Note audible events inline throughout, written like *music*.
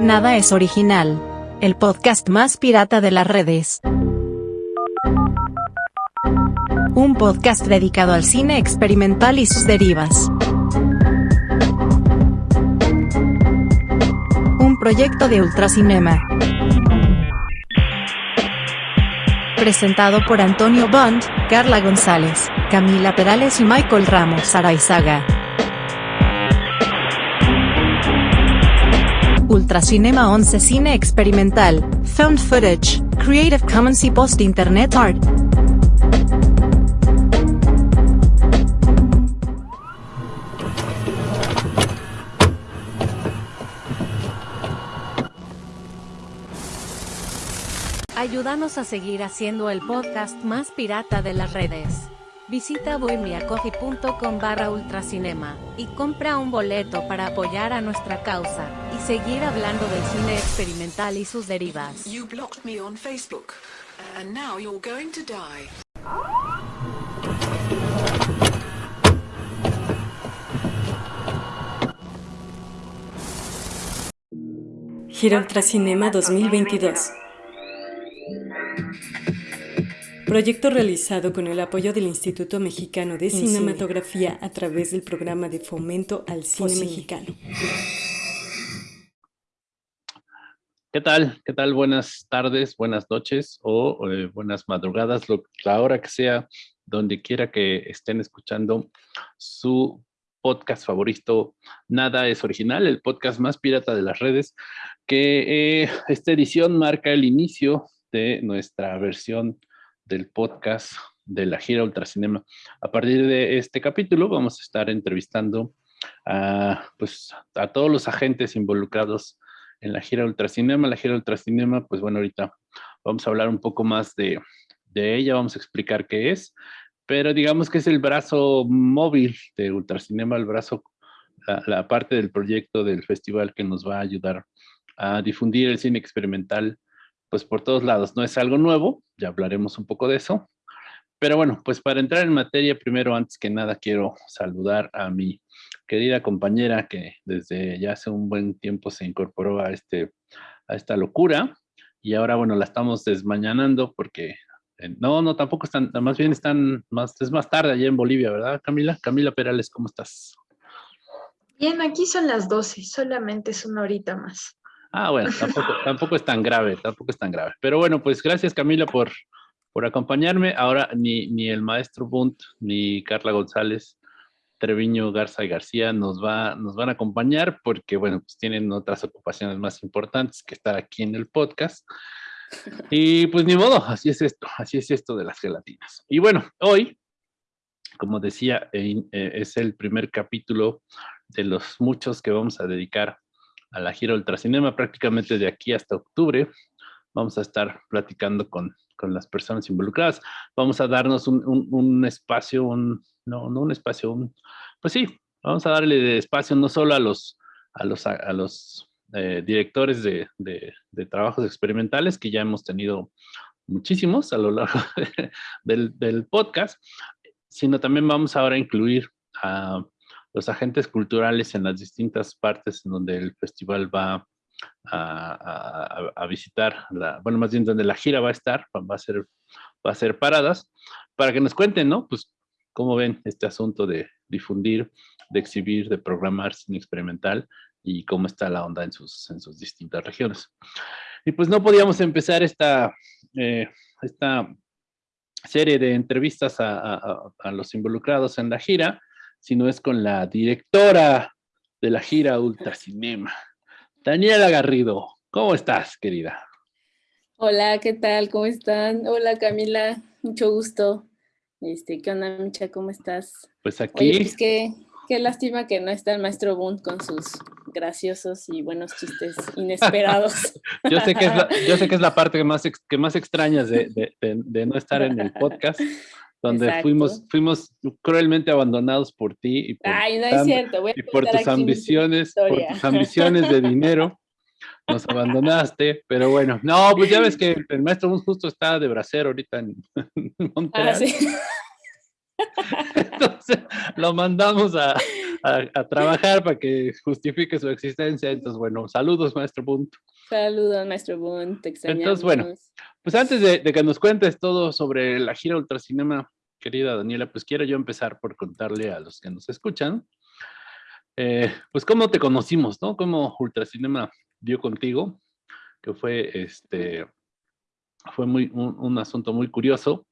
Nada es original. El podcast más pirata de las redes. Un podcast dedicado al cine experimental y sus derivas. Un proyecto de Ultracinema. Presentado por Antonio Bond, Carla González, Camila Perales y Michael Ramos Araizaga. Ultracinema 11 Cine Experimental, Found Footage, Creative Commons y Post Internet Art. Ayúdanos a seguir haciendo el podcast más pirata de las redes. Visita bohemiacoffee.com barra ultracinema y compra un boleto para apoyar a nuestra causa y seguir hablando del cine experimental y sus derivas. You blocked me on Facebook, and now you're going to die. Gira Ultracinema 2022. Proyecto realizado con el apoyo del Instituto Mexicano de Cinematografía a través del programa de fomento al cine mexicano. ¿Qué tal? ¿Qué tal? Buenas tardes, buenas noches o eh, buenas madrugadas, lo, la hora que sea, donde quiera que estén escuchando su podcast favorito, Nada es Original, el podcast más pirata de las redes, que eh, esta edición marca el inicio de nuestra versión del podcast de la gira Ultracinema. A partir de este capítulo vamos a estar entrevistando a, pues, a todos los agentes involucrados en la gira Ultracinema. La gira Ultracinema, pues bueno, ahorita vamos a hablar un poco más de, de ella, vamos a explicar qué es, pero digamos que es el brazo móvil de Ultracinema, el brazo, la, la parte del proyecto del festival que nos va a ayudar a difundir el cine experimental pues por todos lados. No es algo nuevo, ya hablaremos un poco de eso. Pero bueno, pues para entrar en materia, primero, antes que nada, quiero saludar a mi querida compañera que desde ya hace un buen tiempo se incorporó a, este, a esta locura y ahora, bueno, la estamos desmañanando porque, eh, no, no, tampoco están, más bien están, más, es más tarde allá en Bolivia, ¿verdad, Camila? Camila Perales, ¿cómo estás? Bien, aquí son las 12, solamente es una horita más. Ah, bueno, tampoco, es tan grave, tampoco es tan grave. Pero bueno, pues gracias Camila por, por acompañarme. Ahora ni, ni el maestro Bunt ni Carla González, Treviño, Garza y García nos, va, nos van a acompañar porque, bueno, pues tienen otras ocupaciones más importantes que estar aquí en el podcast. Y pues ni modo, así es esto, así es esto de las gelatinas. Y bueno, hoy, como decía, eh, eh, es el primer capítulo de los muchos que vamos a dedicar a la gira Ultracinema prácticamente de aquí hasta octubre. Vamos a estar platicando con, con las personas involucradas. Vamos a darnos un, un, espacio, un, no, no un espacio, un, pues sí, vamos a darle espacio no solo a los, a los, a los eh, directores de, de, de, trabajos experimentales, que ya hemos tenido muchísimos a lo largo *laughs* del, del podcast, sino también vamos ahora a incluir a los agentes culturales en las distintas partes en donde el festival va a, visitar, bueno, más bien donde la gira va a estar, va a ser, va a ser paradas, para que nos cuenten, ¿no? Pues cómo ven este asunto de difundir, de exhibir, de programar cine experimental y cómo está la onda en sus, en sus distintas regiones. Y pues no podíamos empezar esta, eh, esta serie de entrevistas a, a los involucrados en la gira sino es con la directora de la gira Ultracinema, Daniela Garrido. ¿Cómo estás, querida? Hola, ¿qué tal? ¿Cómo están? Hola, Camila, mucho gusto. Este, ¿Qué onda, Micha? ¿Cómo estás? Pues aquí... Oye, pues qué, qué lástima que no está el maestro Bunt con sus graciosos y buenos chistes *laughs* inesperados. yo, sé que es la, yo sé que es la *laughs* parte que más, que más extrañas de, de, de, de no estar en el podcast, donde fuimos, fuimos cruelmente abandonados por ti y por, Ay, no es cierto. Voy a y por tus ambiciones, por tus ambiciones de dinero. Nos abandonaste, pero bueno, no, pues ya ves que el maestro justo está de bracero ahorita en, *laughs* en Montreal. Ah, ¿sí? *laughs* *laughs* Entonces lo mandamos a, trabajar para que justifique su existencia. Entonces, bueno, saludos, maestro Bunt. Saludos, maestro Bunt, te Entonces, bueno, pues antes de, que nos cuentes todo sobre la gira Ultracinema, querida Daniela, pues quiero yo empezar por contarle a los que nos escuchan, eh, pues cómo te conocimos, ¿no? Cómo Ultracinema dio contigo, que fue este, fue muy, un asunto muy curioso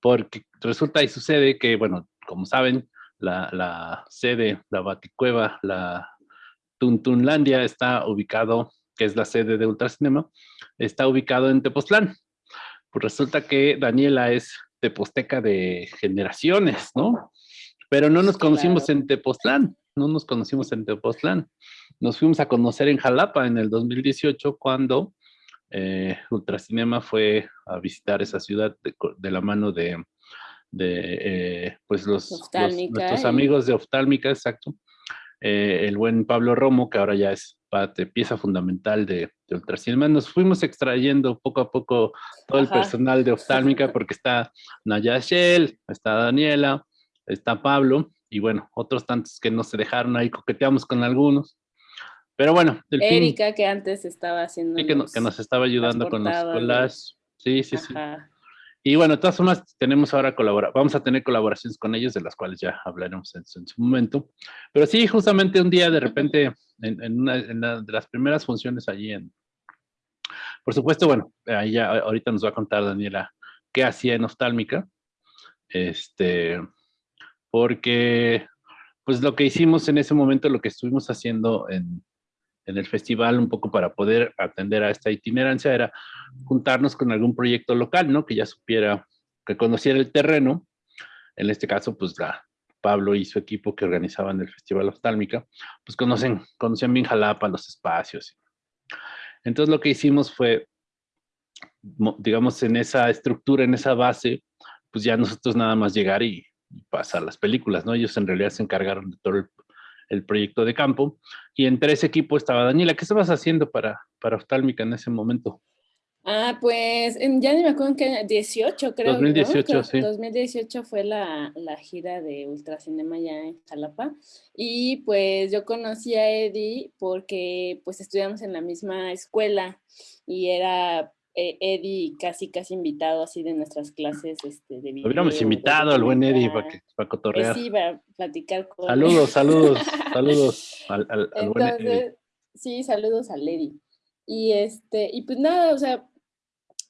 porque resulta y sucede que, bueno, como saben, la, la sede, la Baticueva, la Tuntunlandia está ubicado, que es la sede de Ultracinema, está ubicado en Tepoztlán. Pues resulta que Daniela es teposteca de generaciones, ¿no? Pero no nos conocimos en Tepoztlán, no nos conocimos en Tepoztlán. Nos fuimos a conocer en Jalapa en el 2018 cuando eh, Ultracinema fue a visitar esa ciudad de, la mano de, eh, pues los, nuestros amigos de Oftálmica, exacto. Eh, el buen Pablo Romo, que ahora ya es parte, pieza fundamental de, Ultracinema. Nos fuimos extrayendo poco a poco todo el personal de Oftálmica *laughs* porque está Nayashel, está Daniela, está Pablo y bueno, otros tantos que no se dejaron ahí, coqueteamos con algunos. Pero bueno, Erika, que antes estaba haciendo. Sí, que, nos estaba ayudando con los collages. Sí, sí, sí. Y bueno, de todas formas, tenemos ahora colabora vamos a tener colaboraciones con ellos, de las cuales ya hablaremos en, su momento. Pero sí, justamente un día, de repente, en, una, de las primeras funciones allí en... Por supuesto, bueno, ahí ya ahorita nos va a contar Daniela qué hacía en Oftálmica. Este, porque, pues lo que hicimos en ese momento, lo que estuvimos haciendo en, en el festival un poco para poder atender a esta itinerancia era juntarnos con algún proyecto local, ¿no? Que ya supiera, que conociera el terreno. En este caso, pues la, Pablo y su equipo que organizaban el Festival Oftálmica, pues conocen, conocían bien Jalapa, los espacios. Entonces lo que hicimos fue, digamos, en esa estructura, en esa base, pues ya nosotros nada más llegar y, pasar las películas, ¿no? Ellos en realidad se encargaron de todo el, el proyecto de campo. Y entre ese equipo estaba Daniela. ¿Qué estabas haciendo para, para Oftálmica en ese momento? Ah, pues ya ni me acuerdo en qué, 18 creo. 2018, sí. 2018 fue la, la, gira de Ultracinema ya en Jalapa. Y pues yo conocí a Eddie porque pues estudiamos en la misma escuela y era eh, Eddie casi, casi invitado así de nuestras clases este, de video. Hubiéramos invitado al buen Eddie para, que, para cotorrear. sí, para platicar con Saludos, *laughs* saludos, saludos al, al, buen Eddie. Sí, saludos al Eddie. Y, este, y pues nada, o sea,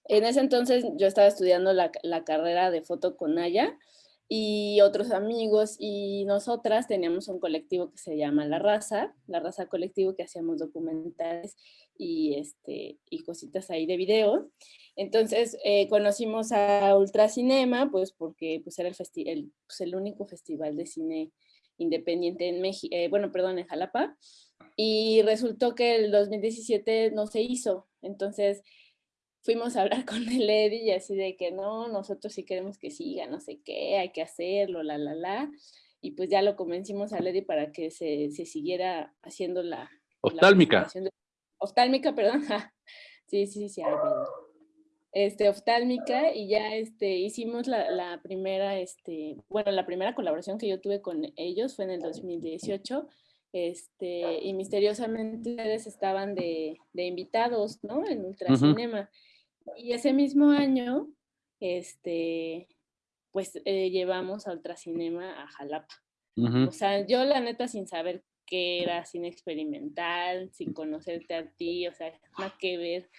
en ese entonces yo estaba estudiando la, la carrera de foto con Naya y otros amigos y nosotras teníamos un colectivo que se llama La Raza, La Raza Colectivo, que hacíamos documentales y, este, y cositas ahí de video. Entonces eh, conocimos a Ultracinema, pues porque pues, era el, el, pues, el único festival de cine independiente en México, eh, bueno, perdón, en Jalapa, y resultó que el 2017 no se hizo. Entonces fuimos a hablar *laughs* con el Eddie y así de que no, nosotros sí queremos que siga, no sé qué, hay que hacerlo, la, la, la. Y pues ya lo convencimos a Eddie para que se, se siguiera haciendo la... Oftálmica. oftálmica, *laughs* perdón. sí, sí, sí, Este, oftálmica y ya este, hicimos la, la, primera, este, bueno, la primera colaboración que yo tuve con ellos fue en el 2018 este, y misteriosamente ustedes estaban de, de invitados, ¿no? En Ultracinema. Y ese mismo año, este, pues eh, llevamos a Ultracinema a Jalapa. O sea, yo la neta sin saber qué era cine experimental, sin conocerte a ti, o sea, nada que ver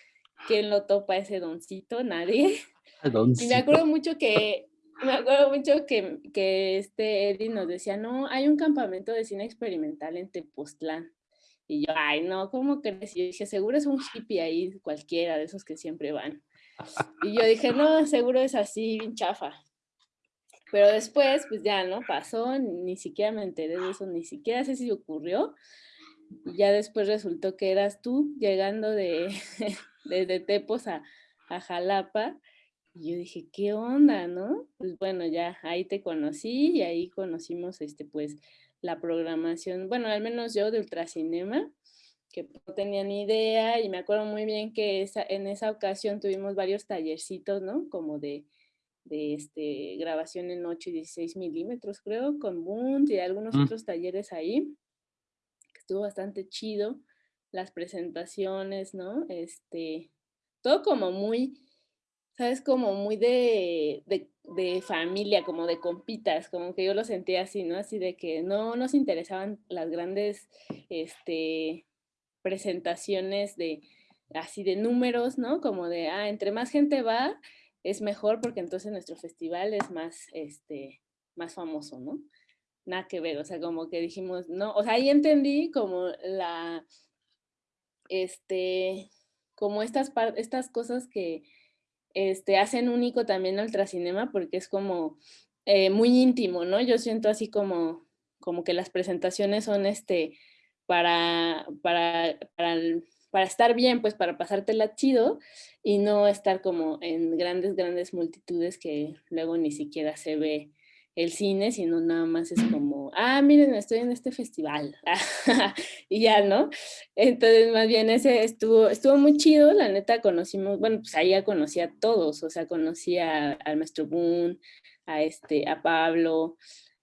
quién lo topa ese doncito, nadie. Y me acuerdo mucho que, me acuerdo mucho que, que este Eddie nos decía, no, hay un campamento de cine experimental en Tepoztlán. Y yo, ay, no, ¿cómo crees? Y yo dije, seguro es un hippie ahí, cualquiera de esos que siempre van. Y yo dije, no, seguro es así, chafa. Pero después, pues ya, ¿no? Pasó, ni siquiera me enteré de eso, ni siquiera sé si ocurrió. Y ya después resultó que eras tú llegando de, *laughs* desde Tepos a, a Jalapa. Y yo dije, ¿qué onda, no? Pues bueno, ya ahí te conocí y ahí conocimos, este, pues, la programación, bueno, al menos yo de Ultracinema, que no tenía ni idea y me acuerdo muy bien que esa, en esa ocasión tuvimos varios tallercitos, ¿no? Como de, de este, grabación en 8 y 16 milímetros, creo, con Bunt y algunos Mm. otros talleres ahí, estuvo bastante chido, las presentaciones, ¿no? Este, todo como muy, ¿sabes? Como muy de, de, de familia, como de compitas, como que yo lo sentía así, ¿no? Así de que no nos interesaban las grandes, este, presentaciones de, así de números, ¿no? Como de, ah, entre más gente va, es mejor porque entonces nuestro festival es más, este, más famoso, ¿no? Nada que ver, o sea, como que dijimos, no, o sea, ahí entendí como la, este, como estas, estas cosas que, este, hacen único también ultracinema porque es como eh, muy íntimo, ¿no? Yo siento así como, como que las presentaciones son, este, para, para, para, para estar bien, pues para pasártela chido y no estar como en grandes, grandes multitudes que luego ni siquiera se ve el cine, sino nada más es como, ah, miren, estoy en este festival. *laughs* y ya, ¿no? Entonces, más bien ese estuvo, estuvo muy chido, la neta conocimos, bueno, pues ahí ya conocí a todos, o sea, conocí a- al maestro Boone, a este, a Pablo,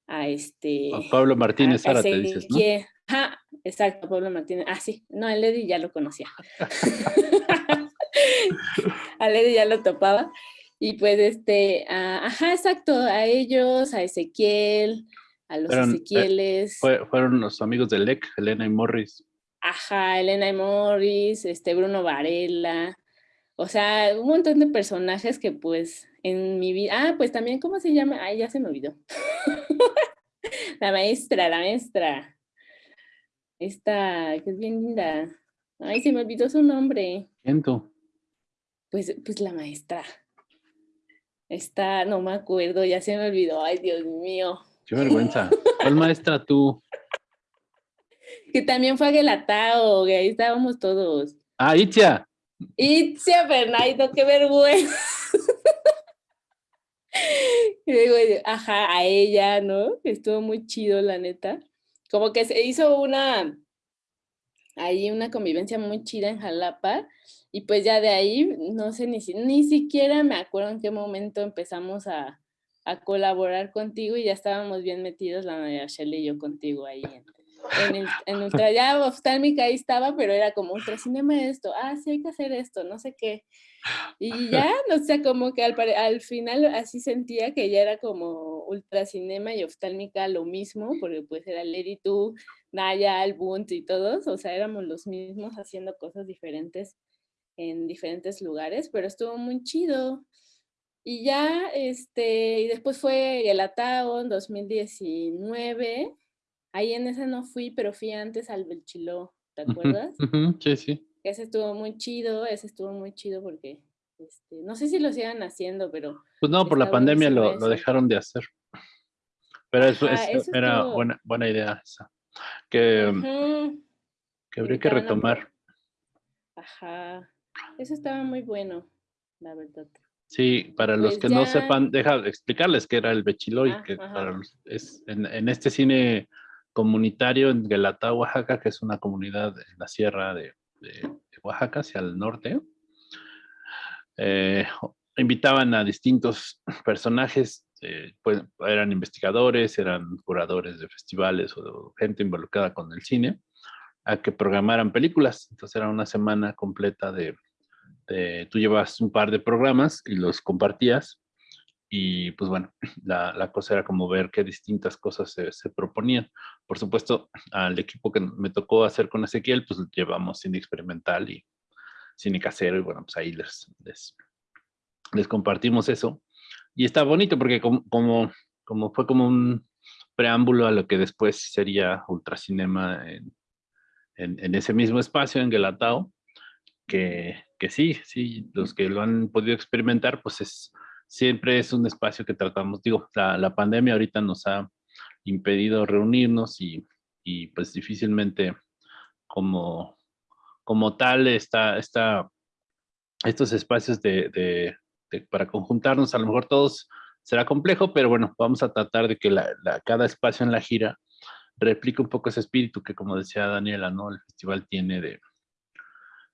a este... A Pablo Martínez a- a Zárate, dices, ¿no? Ezequiel. Ajá, exacto, Pablo Martínez. Ah, sí, no, el Eddie ya lo conocía. *laughs* *laughs* Al Eddie ya lo topaba. Y pues, este, a- ajá, exacto, a ellos, a Ezequiel, a los Fueron, eh, Ezequieles, Fue- fueron los amigos de LEC, Elena y Morris. ajá, Elena y Morris, este, Bruno Varela, o sea, un montón de personajes que pues en mi vida, ah, pues también, ¿cómo se llama? Ay, ya se me olvidó. *laughs* la maestra, la maestra. Esta, que es bien linda. Ay, se me olvidó su nombre. ¿Quién tú? Pues, pues la maestra. Esta, no me acuerdo, ya se me olvidó. Ay, Dios mío. Qué vergüenza. ¿Cuál maestra tú? *laughs* Que también fue a Guelatao, que ahí estábamos todos. Ah, Itzia. Itzia Bernardo, qué vergüenza. *laughs* Y digo, ajá, a ella, ¿no? Estuvo muy chido, la neta. Como que se hizo una, ahí una convivencia muy chida en Jalapa. Y pues ya de ahí, no sé, ni, ni siquiera me acuerdo en qué momento empezamos a, a colaborar contigo y ya estábamos bien metidos, la María Shelley y yo contigo ahí en, en, el- en Ultra, ya Oftálmica ahí estaba, pero era como Ultracinema esto, ah, sí hay que hacer esto, no sé qué. Y ya, no sé, como que al, al final así sentía que ya era como Ultracinema y Oftálmica lo mismo, porque pues era Lady tú, Naya, Albunt y todos, o sea, éramos los mismos haciendo cosas diferentes en diferentes lugares, pero estuvo muy chido. Y ya, este, y después fue Gelatao en 2019. Ahí en ese no fui, pero fui antes al Belchiló, ¿te acuerdas? Sí, sí. Ese estuvo muy chido, ese estuvo muy chido porque, este, no sé si lo sigan haciendo, pero Pues no, por la pandemia lo, dejaron de hacer. Pero eso, Ajá, eso eso era estuvo- buena, buena idea esa. Que, ujú, que habría que retomar. ajá, eso estaba muy bueno, la verdad. Sí, para los Pues que no sepan, deja de explicarles que era el Bechilo y Ah, que para los- es en, en este cine comunitario en Guelatao, Oaxaca, que es una comunidad en la sierra de, de- de Oaxaca hacia el norte, eh, invitaban a distintos personajes, eh, pues eran investigadores, eran curadores de festivales o gente involucrada con el cine, a que programaran películas. Entonces era una semana completa de, tú llevas un par de programas y los compartías y pues bueno, *clears throat* la, cosa era como ver qué distintas cosas se, se proponían. Por supuesto, al equipo que me tocó hacer con Ezequiel, pues llevamos cine experimental y cine casero y bueno, pues ahí les compartimos eso. Y está bonito porque como, como, como fue como un preámbulo a lo que después sería Ultracinema en, en, en ese mismo espacio en Guelatao, que, que sí, sí, los que lo han podido experimentar, pues es, siempre es un espacio que tratamos, digo, la, la pandemia ahorita nos ha impedido reunirnos y, y pues difícilmente como, como tal está, está estos espacios de, de, de- para conjuntarnos, a lo mejor todos será complejo, pero bueno, vamos a tratar de que cada espacio en la gira replique un poco ese espíritu que como decía Daniela, ¿no? El festival tiene de,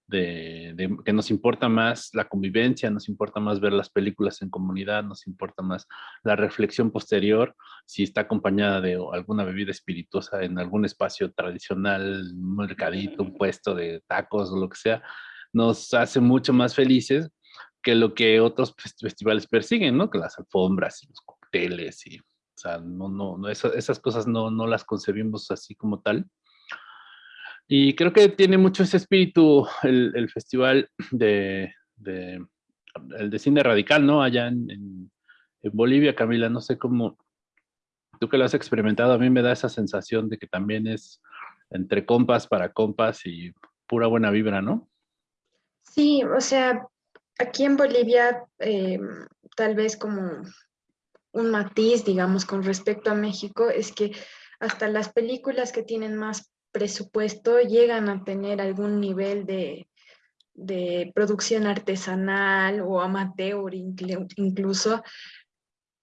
de, que nos importa más la convivencia, nos importa más ver las películas en comunidad, nos importa más la reflexión posterior, si está acompañada de alguna bebida espirituosa en algún espacio tradicional, un mercadito, un puesto de tacos o lo que sea, nos hace mucho más felices que lo que otros festivales persiguen, ¿no? Que las alfombras y los cócteles y, o sea, no, no, no esas cosas no, no las concebimos así como tal. Y creo que tiene mucho ese espíritu el, festival de, el de cine radical, ¿no? Allá en, en, Bolivia, Camila, no sé cómo, tú que lo has experimentado, a mí me da esa sensación de que también es entre compas para compas y pura buena vibra, ¿no? Sí, o sea, aquí en Bolivia, eh, tal vez como un matiz, digamos, con respecto a México, es que hasta las películas que tienen más presupuesto llegan a tener algún nivel de, producción artesanal o amateur incluso.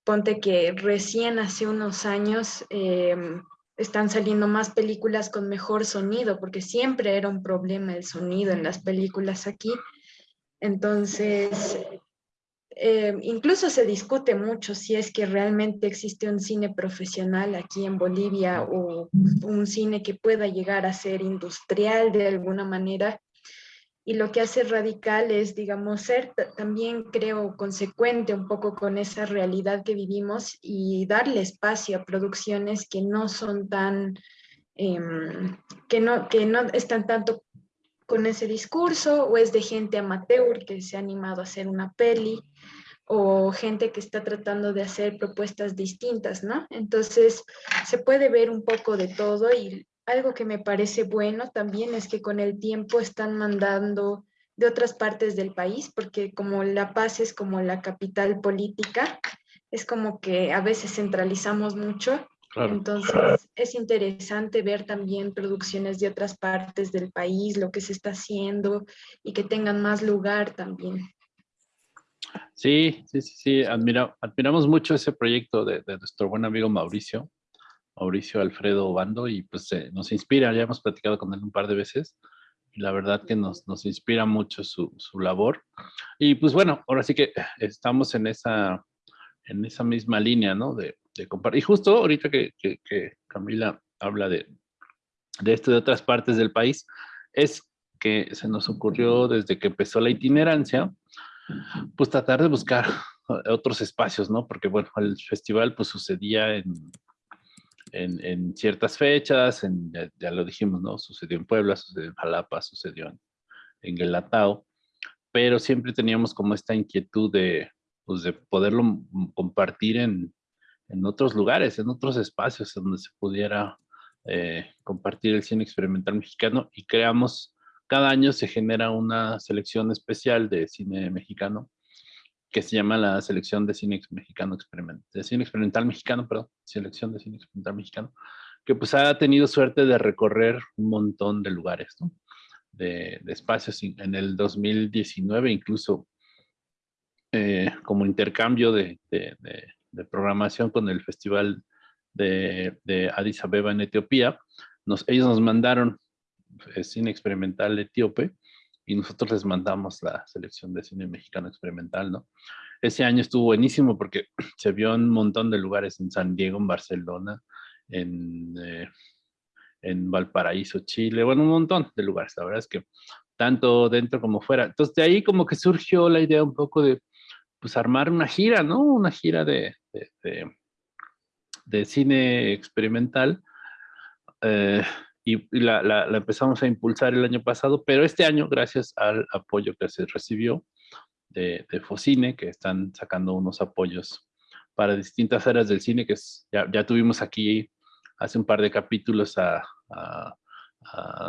Ponte que recién hace unos años em, están saliendo más películas con mejor sonido, porque siempre era un problema el sonido en las películas aquí. Entonces, eh, incluso se discute mucho si es que realmente existe un cine profesional aquí en Bolivia o un cine que pueda llegar a ser industrial de alguna manera. Y lo que hace radical es, digamos, ser también, creo, consecuente un poco con esa realidad que vivimos y darle espacio a producciones que no son tan, em, que, no, que no están tanto con ese discurso o es de gente amateur que se ha animado a hacer una peli o gente que está tratando de hacer propuestas distintas, ¿no? Entonces, se puede ver un poco de todo y algo que me parece bueno también es que con el tiempo están mandando de otras partes del país, porque como La Paz es como la capital política, es como que a veces centralizamos mucho entonces, es interesante ver también producciones de otras partes del país, lo que se está haciendo y que tengan más lugar también. Sí, sí, sí, sí. admiramos mucho ese proyecto de, nuestro buen amigo Mauricio, Mauricio Alfredo Bando, y pues eh, nos inspira, ya hemos platicado con él un par de veces, y la verdad que nos, nos inspira mucho su, su labor. Y pues bueno, ahora sí que estamos en esa, en esa misma línea, ¿no? De, de compartir. Y justo ahorita que, que, Camila habla de, de esto de otras partes del país, es que se nos ocurrió desde que empezó la itinerancia, pues tratar de buscar *laughs* otros espacios, ¿no? Porque bueno, el festival pues sucedía en, en, en ciertas fechas, en, ya, lo dijimos, ¿no? Sucedió en Puebla, sucedió en Jalapa, sucedió en, en Guelatao, pero siempre teníamos como esta inquietud de, pues de poderlo compartir en, en otros lugares, en otros espacios donde se pudiera eh, compartir el cine experimental mexicano y creamos, cada año se genera una selección especial de cine mexicano que se llama la selección de cine mexicano experimental, de cine experimental mexicano, perdón, selección de cine experimental mexicano, que pues ha tenido suerte de recorrer un montón de lugares, ¿no? de, espacios en el 2019 incluso eh, como intercambio de, de programación con el Festival de, de Addis Abeba en Etiopía. Ellos nos mandaron eh, cine experimental etíope y nosotros les mandamos la selección de cine mexicano experimental, ¿no? Ese año estuvo buenísimo porque *clears throat* se vio en un montón de lugares, en San Diego, en Barcelona, en, eh, en Valparaíso, Chile, bueno, un montón de lugares, la verdad es que tanto dentro como fuera. Entonces de ahí como que surgió la idea un poco de, pues armar una gira, ¿no? Una gira de, de, cine experimental. Eh, y, la, empezamos a impulsar el año pasado, pero este año, gracias al apoyo que se recibió de, de Focine, que están sacando unos apoyos para distintas áreas del cine, que ya, tuvimos aquí hace un par de capítulos a,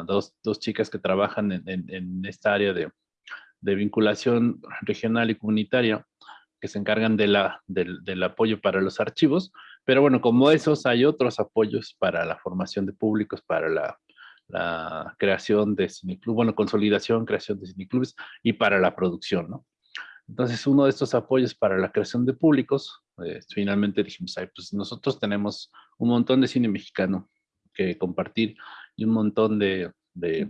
dos, chicas que trabajan en, esta área de, de, vinculación regional y comunitaria, que se encargan de la, del, apoyo para los archivos, pero bueno, como esos hay otros apoyos para la formación de públicos, para la, creación de cineclubes, bueno, consolidación, creación de cineclubes y para la producción, ¿no? Entonces, uno de estos apoyos para la creación de públicos, eh, finalmente dijimos, Ay, pues nosotros tenemos un montón de cine mexicano que compartir y un montón de, de,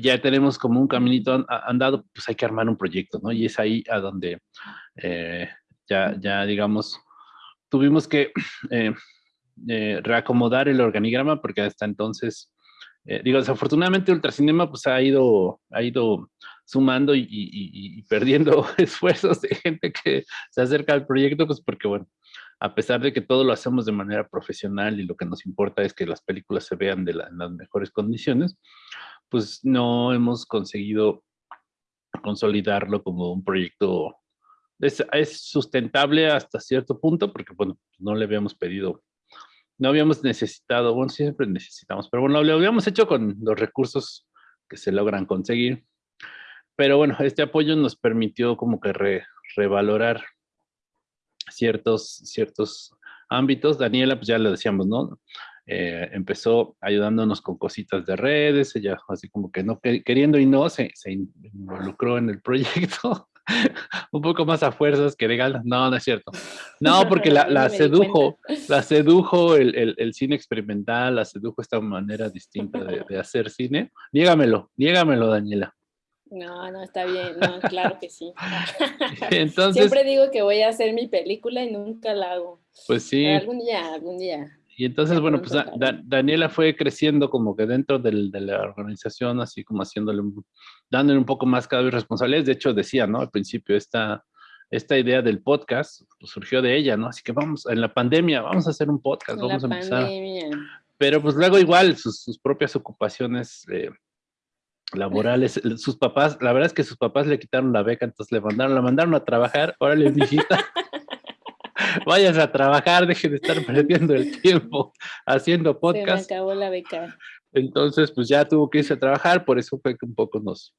ya tenemos como un caminito andado, pues hay que armar un proyecto, ¿no? Y es ahí a donde eh, ya, ya, digamos, tuvimos que *clears throat* eh, eh, reacomodar el organigrama porque hasta entonces, digo, desafortunadamente Ultracinema pues ha ido, ha ido sumando y, y, perdiendo *laughs* esfuerzos de gente que se acerca al proyecto, pues porque, bueno, a pesar de que todo lo hacemos de manera profesional y lo que nos importa es que las películas se vean en las mejores condiciones, pues no hemos conseguido consolidarlo como un proyecto. Es, sustentable hasta cierto punto, porque bueno, no le habíamos pedido, no habíamos necesitado, bueno, siempre necesitamos, pero bueno, lo habíamos hecho con los recursos que se logran conseguir. Pero bueno, este apoyo nos permitió como que revalorar ciertos, ciertos ámbitos. Daniela, pues ya lo decíamos, ¿no? Eh, empezó ayudándonos con cositas de redes, ella así como que no queriendo y no, se, se involucró en el proyecto. *laughs* un poco más a fuerzas que de No, no es cierto. No, porque la, *laughs* la sedujo, *laughs* la sedujo el, el, el, cine experimental, la sedujo esta manera distinta de, de hacer cine. Niégamelo, niégamelo, Daniela. No, no, está bien, no, claro que sí. *laughs* Entonces, Siempre digo que voy a hacer mi película y nunca la hago. Pues sí. algún día, algún día. Y entonces, bueno, pues Daniela fue creciendo como que dentro del, de la organización, así como haciéndole, dándole un poco más cada vez responsabilidades. De hecho, decía, ¿no? Al principio, esta, esta idea del podcast pues, surgió de ella, ¿no? Así que vamos, en la pandemia, vamos a hacer un podcast, vamos a empezar. Pandemia. Pero pues luego igual sus, sus propias ocupaciones eh, laborales. Sus papás, la verdad es que sus papás le quitaron la beca, entonces le mandaron, la mandaron a trabajar. Órale, visita. *laughs* Vayas a trabajar, deje de estar perdiendo el tiempo haciendo podcast. Se me acabó la beca. Entonces, pues ya tuvo que irse a trabajar, por eso fue que un poco nos,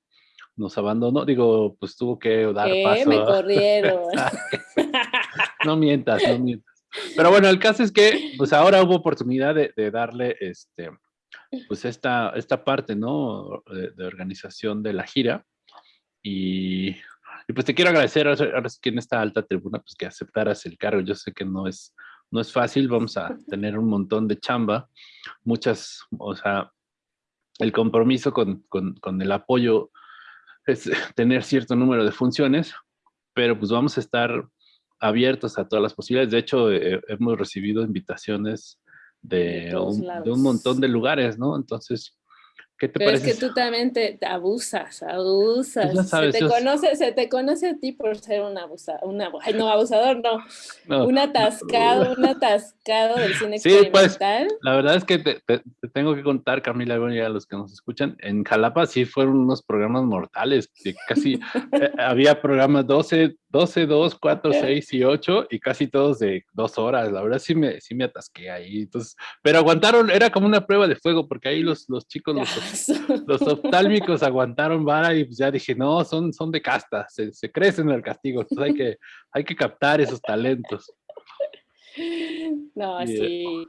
nos abandonó. Digo, pues tuvo que dar ¿Qué? paso. Me corrieron. *laughs* *laughs* no mientas, no mientas. Pero bueno, el caso es que, pues ahora hubo oportunidad de, de darle este pues esta, esta parte, ¿no? De, organización de la gira. Y, pues te quiero agradecer ahora que en esta alta tribuna, pues que aceptaras el cargo. Yo sé que no es, no es fácil, vamos a tener un montón de chamba, muchas, o sea, el compromiso con, con, con el apoyo es *laughs* tener cierto número de funciones, pero pues vamos a estar abiertos a todas las posibilidades. De hecho, eh, hemos recibido invitaciones de, un, de, un, montón de lugares, ¿no? Entonces, ¿qué te Pero parece? es que tú también te, abusas, abusas. Pues se, te conoce, se te conoce a ti por ser un abusador, una, ay, no, abusador, no, un atascado, un atascado del cine sí, Pues, la verdad es que te, te, tengo que contar, Camila, a los que nos escuchan, en Jalapa sí fueron unos programas mortales, que casi eh, *laughs* había programas 12, 12, 2, 4, 6 y 8 y casi todos de dos horas. La verdad sí me, sí me atasqué ahí. Entonces, pero aguantaron, era como una prueba de fuego porque ahí los, los chicos, los, *laughs* *laughs* los oftálmicos aguantaron vara y pues ya dije, no, son, son de casta, se, se crecen el castigo. Entonces hay que, hay que captar esos talentos. No, sí.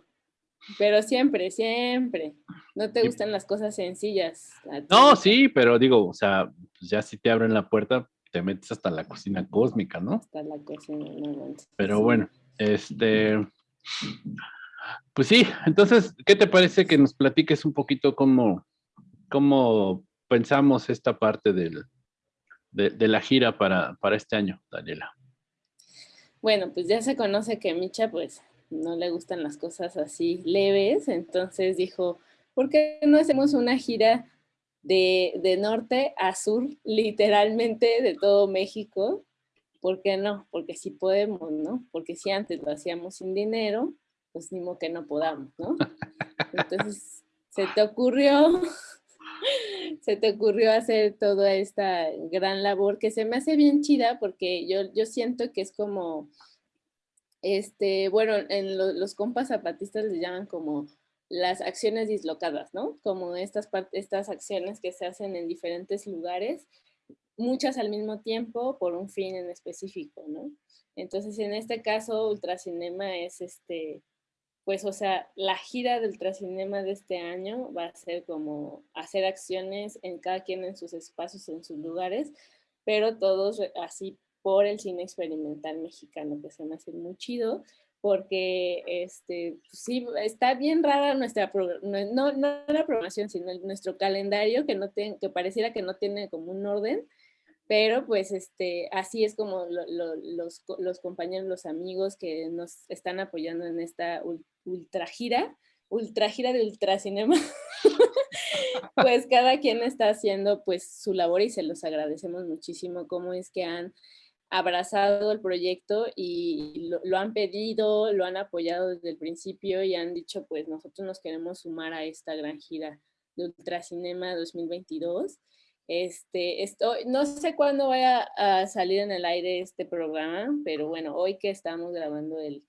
Pero siempre, siempre. No te gustan las cosas sencillas. No, sí, pero digo, o sea, pues ya si te abren la puerta, te metes hasta la cocina cósmica, ¿no? Hasta la cocina, no, Pero bueno, este, pues sí, entonces, ¿qué te parece que nos platiques un poquito cómo, cómo pensamos esta parte del, de, la gira para, para este año, Daniela? Bueno, pues ya se conoce que Micha, pues, no le gustan las cosas así leves, entonces dijo, ¿por qué no hacemos una gira de, norte a sur, literalmente de todo México. ¿Por qué no? Porque sí podemos, ¿no? Porque si antes lo hacíamos sin dinero, pues ni modo que no podamos, ¿no? *laughs* Entonces, se te ocurrió, *laughs* se te ocurrió hacer toda esta gran labor que se me hace bien chida porque yo, yo siento que es como, este, bueno, en los compas zapatistas les llaman como las acciones dislocadas, ¿no? Como estas, estas acciones que se hacen en diferentes lugares, muchas al mismo tiempo por un fin en específico, ¿no? Entonces, en este caso, Ultracinema es este, pues, o sea, la gira del Ultracinema de este año va a ser como hacer acciones en cada quien en sus espacios, en sus lugares, pero todos así por el cine experimental mexicano, que se me hace muy chido, porque este, pues sí, está bien rara nuestra, no, no la programación, sino nuestro calendario que, no que pareciera que no tiene como un orden, pero pues este, así es como los, los, compañeros, los amigos que nos están apoyando en esta ultra gira, ultra gira de ultracinema, *laughs* pues cada quien está haciendo pues su labor y se los agradecemos muchísimo cómo es que han abrazado el proyecto y lo, han pedido, lo han apoyado desde el principio y han dicho, pues nosotros nos queremos sumar a esta gran gira de Ultracinema 2022. Este, esto, no sé cuándo vaya a salir en el aire este programa, pero bueno, hoy que estamos grabando el,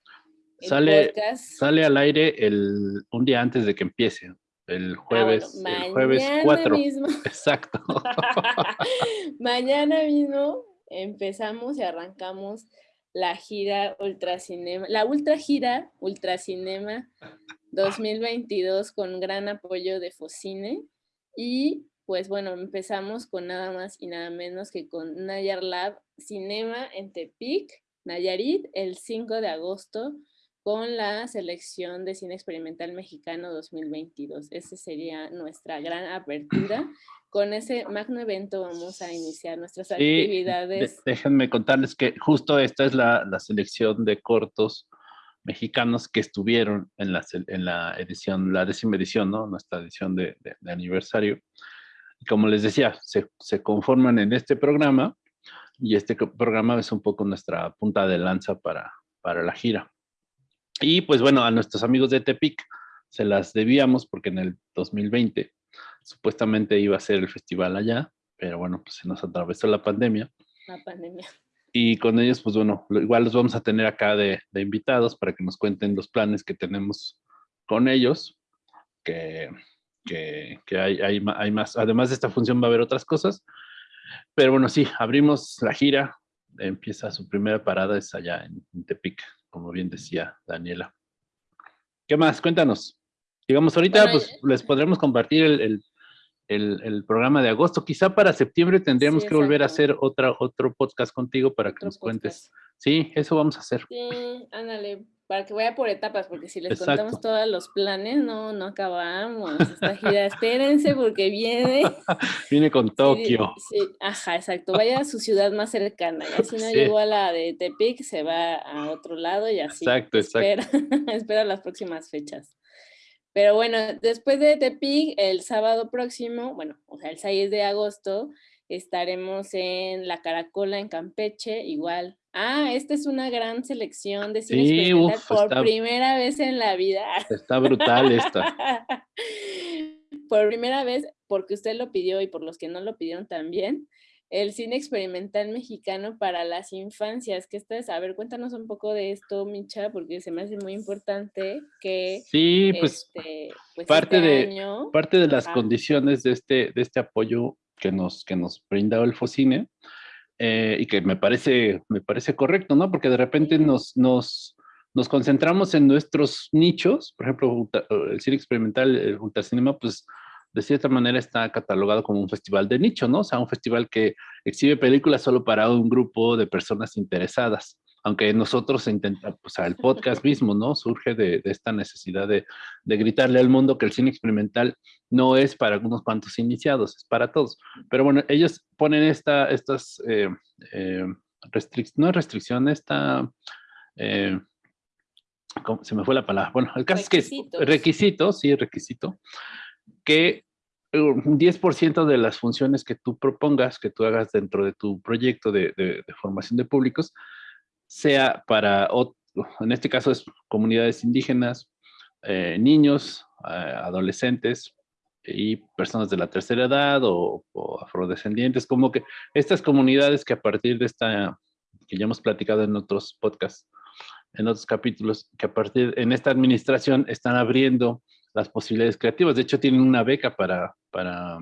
sale, podcast. Sale al aire el, un día antes de que empiece, el ah, jueves, el jueves 4. Mismo. *laughs* Exacto. *laughs* mañana mismo empezamos y arrancamos la gira Ultracinema, la Ultra Gira Ultracinema *laughs* 2022 con gran apoyo de Focine y pues bueno, empezamos con nada más y nada menos que con Nayar Lab Cinema en Tepic, Nayarit, el 5 de agosto con la selección de cine experimental mexicano 2022. Esa sería nuestra gran apertura con ese magno evento vamos a iniciar nuestras actividades. déjenme contarles que justo esta es la, selección de cortos mexicanos que estuvieron en la, en la edición, la décima edición, ¿no? Nuestra edición de, aniversario. Como les decía, se, se, conforman en este programa y este programa es un poco nuestra punta de lanza para, para la gira. Y pues bueno, a nuestros amigos de Tepic se las debíamos porque en el 2020 Supuestamente iba a ser el festival allá, pero bueno, pues se nos atravesó la pandemia. La pandemia. Y con ellos, pues bueno, igual los vamos a tener acá de, invitados para que nos cuenten los planes que tenemos con ellos, que, que, hay, hay, hay, más, además de esta función va a haber otras cosas, pero bueno, sí, abrimos la gira, empieza su primera parada, es allá en Tepic, como bien decía Daniela. ¿Qué más? Cuéntanos. Digamos, ahorita pues les podremos compartir el, el, programa de agosto. Quizá para septiembre tendríamos que volver a hacer otra, otro podcast contigo para que nos cuentes. Sí, eso vamos a hacer. Sí, ándale, para que vaya por etapas, porque si les contamos todos los planes, no, no acabamos esta gira. Espérense porque viene. *laughs* viene con Tokio. Sí, ajá, exacto. Vaya a su ciudad más cercana. Y si no llegó a la de Tepic, se va a otro lado y así. Exacto, exacto. Espera, *laughs* espera las próximas fechas. Pero bueno, después de Tepic, el sábado próximo, bueno, o sea, el 6 de agosto, estaremos en La Caracola, en Campeche, igual. Ah, esta es una gran selección de cine sí, por primera vez en la vida. Está brutal esta. *laughs* por primera vez, porque usted lo pidió y por los que no lo pidieron también, el cine experimental mexicano para las infancias. ¿Qué estás? A ver, cuéntanos un poco de esto, Micha, porque se me hace muy importante que... Sí, pues, este, pues parte, este de, parte de las condiciones de este, de este apoyo que nos, que nos brinda el Focine, eh, y que me parece, me parece correcto, ¿no? Porque de repente nos, nos, nos concentramos en nuestros nichos, por ejemplo, el cine experimental, el ultracinema, pues de cierta manera está catalogado como un festival de nicho, ¿no? O sea, un festival que exhibe películas solo para un grupo de personas interesadas. Aunque nosotros intentamos, o sea, el podcast mismo, ¿no? Surge de, esta necesidad de, gritarle al mundo que el cine experimental no es para algunos cuantos iniciados, es para todos. Pero bueno, ellos ponen esta, estas, eh, eh, restricciones, no restricción, esta... Eh, se me fue la palabra. Bueno, el caso es que requisito, sí, requisito, que un 10% de las funciones que tú propongas, que tú hagas dentro de tu proyecto de, formación de públicos, sea para, en este caso es comunidades indígenas, eh, niños, eh, adolescentes y personas de la tercera edad o, afrodescendientes, como que estas comunidades que a partir de esta, que ya hemos platicado en otros podcasts, en otros capítulos, que a partir, en esta administración están abriendo las posibilidades creativas. De hecho, tienen una beca para, para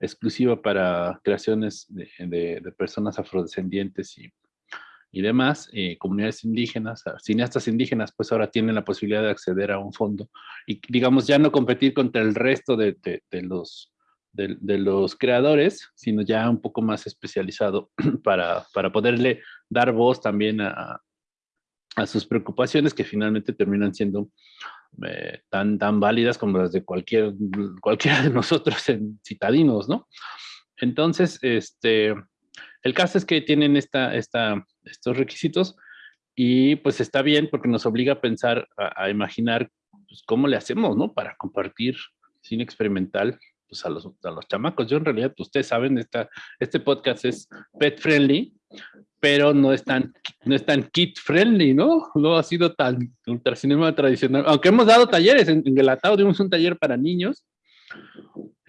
exclusiva para creaciones de, de, personas afrodescendientes y, y demás, eh, comunidades indígenas, cineastas indígenas, pues ahora tienen la posibilidad de acceder a un fondo y, digamos, ya no competir contra el resto de, de los, de, los creadores, sino ya un poco más especializado *clears throat* para, para poderle dar voz también a, a sus preocupaciones que finalmente terminan siendo eh, tan, tan válidas como las de cualquier, cualquiera de nosotros en citadinos, ¿no? Entonces, este, el caso es que tienen esta, esta, estos requisitos y pues está bien porque nos obliga a pensar, a, imaginar pues, cómo le hacemos, ¿no? Para compartir cine experimental pues, a, los, a los chamacos. Yo en realidad, pues, ustedes saben, esta, este podcast es pet friendly, pero no es tan, no es tan kid friendly, ¿no? No ha sido tan ultracinema tradicional, aunque hemos dado talleres, en, en Gelatao dimos un taller para niños,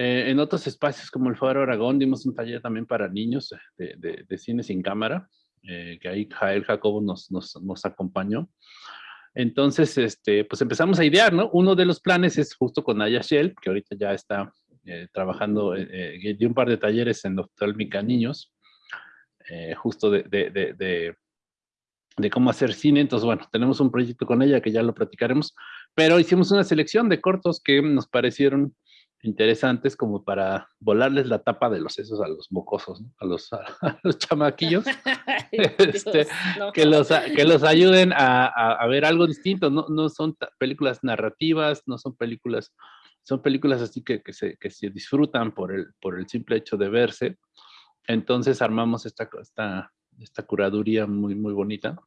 eh, en otros espacios como el Foro Aragón dimos un taller también para niños de, de, de cine sin cámara, eh, que ahí Jael Jacobo nos, nos, nos, acompañó. Entonces, este, pues empezamos a idear, ¿no? Uno de los planes es justo con Aya Shell, que ahorita ya está eh, trabajando, eh, de un par de talleres en Mica Niños, justo de, de, de, cómo hacer cine. Entonces, bueno, tenemos un proyecto con ella que ya lo platicaremos, pero hicimos una selección de cortos que nos parecieron interesantes como para volarles la tapa de los sesos a los mocosos, a, los, *laughs* a, los chamaquillos, *laughs* este, que, los, que los ayuden a, a, ver algo distinto. No, no son películas narrativas, no son películas, son películas así que, que, se, que se disfrutan por el, por el simple hecho de verse. Entonces armamos esta, esta, esta curaduría muy, muy bonita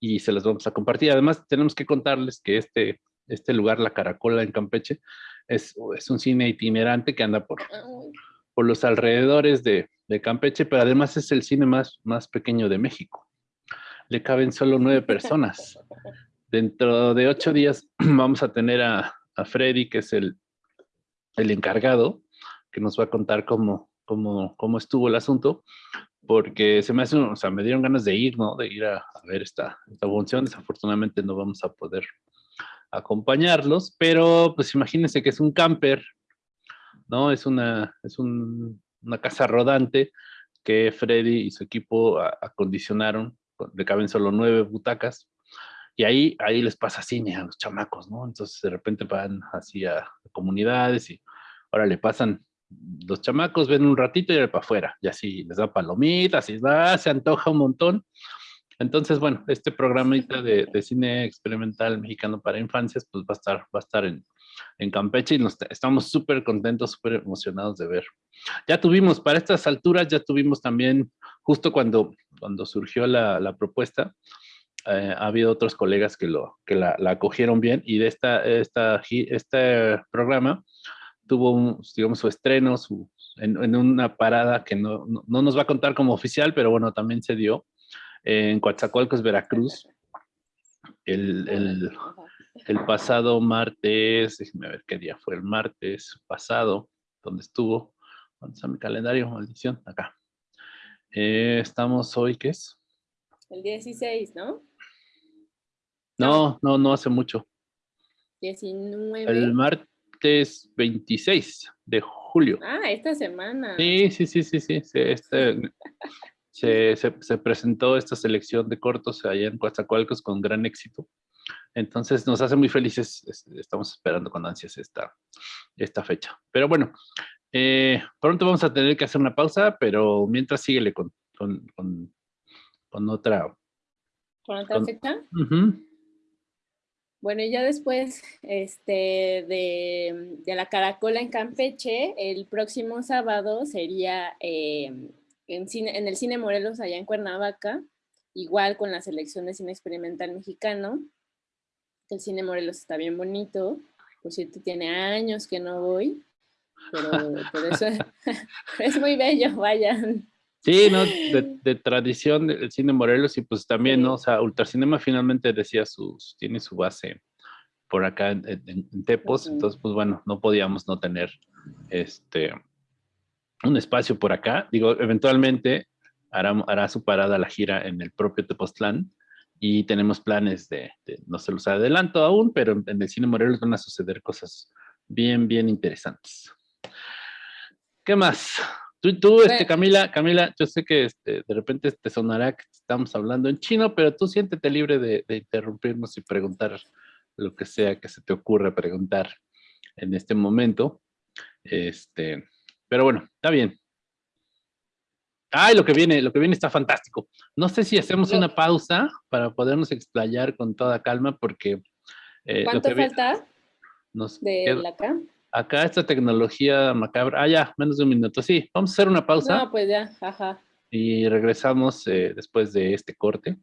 y se las vamos a compartir. Además, tenemos que contarles que este, este lugar, La Caracola en Campeche, es, es un cine itinerante que anda por, por los alrededores de, de, Campeche, pero además es el cine más, más pequeño de México. Le caben solo nueve personas. Dentro de ocho días *clears throat* vamos a tener a, a Freddy, que es el, el encargado, que nos va a contar cómo, cómo, cómo estuvo el asunto, porque se me hace, o sea, me dieron ganas de ir, ¿no? De ir a, a ver esta, esta función. Desafortunadamente no vamos a poder acompañarlos, pero pues imagínense que es un camper, ¿no? Es una, es un, una casa rodante que Freddy y su equipo acondicionaron, le caben solo nueve butacas, y ahí, ahí les pasa cine a los chamacos, ¿no? Entonces de repente van así a comunidades y ahora le pasan los chamacos, ven un ratito y ahora para afuera, y así les da palomitas y va, se antoja un montón. Entonces, bueno, este programita de, de, cine experimental mexicano para infancias, pues va a estar, va a estar en, en Campeche y nos, estamos súper contentos, súper emocionados de ver. Ya tuvimos, para estas alturas, ya tuvimos también, justo cuando, cuando surgió la, la propuesta, eh, ha habido otros colegas que, lo, que la, la acogieron bien y de esta, esta, este programa tuvo, un, digamos, su estreno su, en, en, una parada que no, no, no, nos va a contar como oficial, pero bueno, también se dio en Coatzacoalcos, Veracruz, el, el, el, pasado martes, déjenme ver qué día fue el martes pasado, donde estuvo, ¿dónde está mi calendario? Maldición, acá. Eh, estamos hoy, ¿qué es? El 16, ¿no? No, no, no hace mucho. 19. El martes 26 de julio. Ah, esta semana. Sí, sí, sí, sí, sí. Este, se, se, presentó esta selección de cortos allá en Coatzacoalcos con gran éxito. Entonces nos hace muy felices, estamos esperando con ansias esta, esta fecha. Pero bueno, eh, pronto vamos a tener que hacer una pausa, pero mientras síguele con, con, con, con otra. ¿Con otra fecha? Uh -huh. Bueno, y ya después este, de, de, la Caracola en Campeche, el próximo sábado sería eh, en, cine, en el Cine Morelos, allá en Cuernavaca, igual con la selección de cine experimental mexicano. El Cine Morelos está bien bonito, por cierto, tiene años que no voy, pero por eso *laughs* es muy bello, vayan. Sí, ¿no? De, de, tradición del cine Morelos y pues también, ¿no? O sea, Ultracinema finalmente decía sus, tiene su base por acá en, en, en Tepos, uh -huh. entonces pues bueno, no podíamos no tener este un espacio por acá. Digo, eventualmente hará, hará su parada la gira en el propio Tepoztlán y tenemos planes de, de, no se los adelanto aún, pero en el Cine Morelos van a suceder cosas bien, bien interesantes. ¿Qué más? Tú, tú este, Camila, Camila, yo sé que este, de repente te sonará que estamos hablando en chino, pero tú siéntete libre de, de interrumpirnos y preguntar lo que sea que se te ocurra preguntar en este momento. Este, pero bueno, está bien. Ay, lo que viene, lo que viene está fantástico. No sé si hacemos una pausa para podernos explayar con toda calma, porque. Eh, ¿Cuánto falta? de la acá. Acá esta tecnología macabra. Ah, ya, menos de un minuto. Sí, vamos a hacer una pausa. No, pues ya, ajá. Y regresamos eh, después de este corte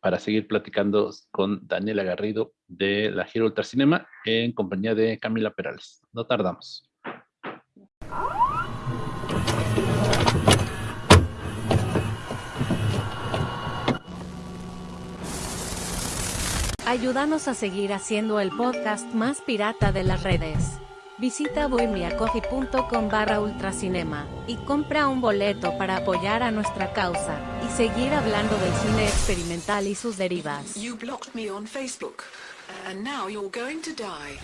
para seguir platicando con Daniela Garrido de la Giro Ultracinema en compañía de Camila Perales. No tardamos. Ayúdanos a seguir haciendo el podcast más pirata de las redes. Visita bohemiacoffee.com barra ultracinema y compra un boleto para apoyar a nuestra causa y seguir hablando del cine experimental y sus derivas. You blocked me on Facebook, and now you're going to die.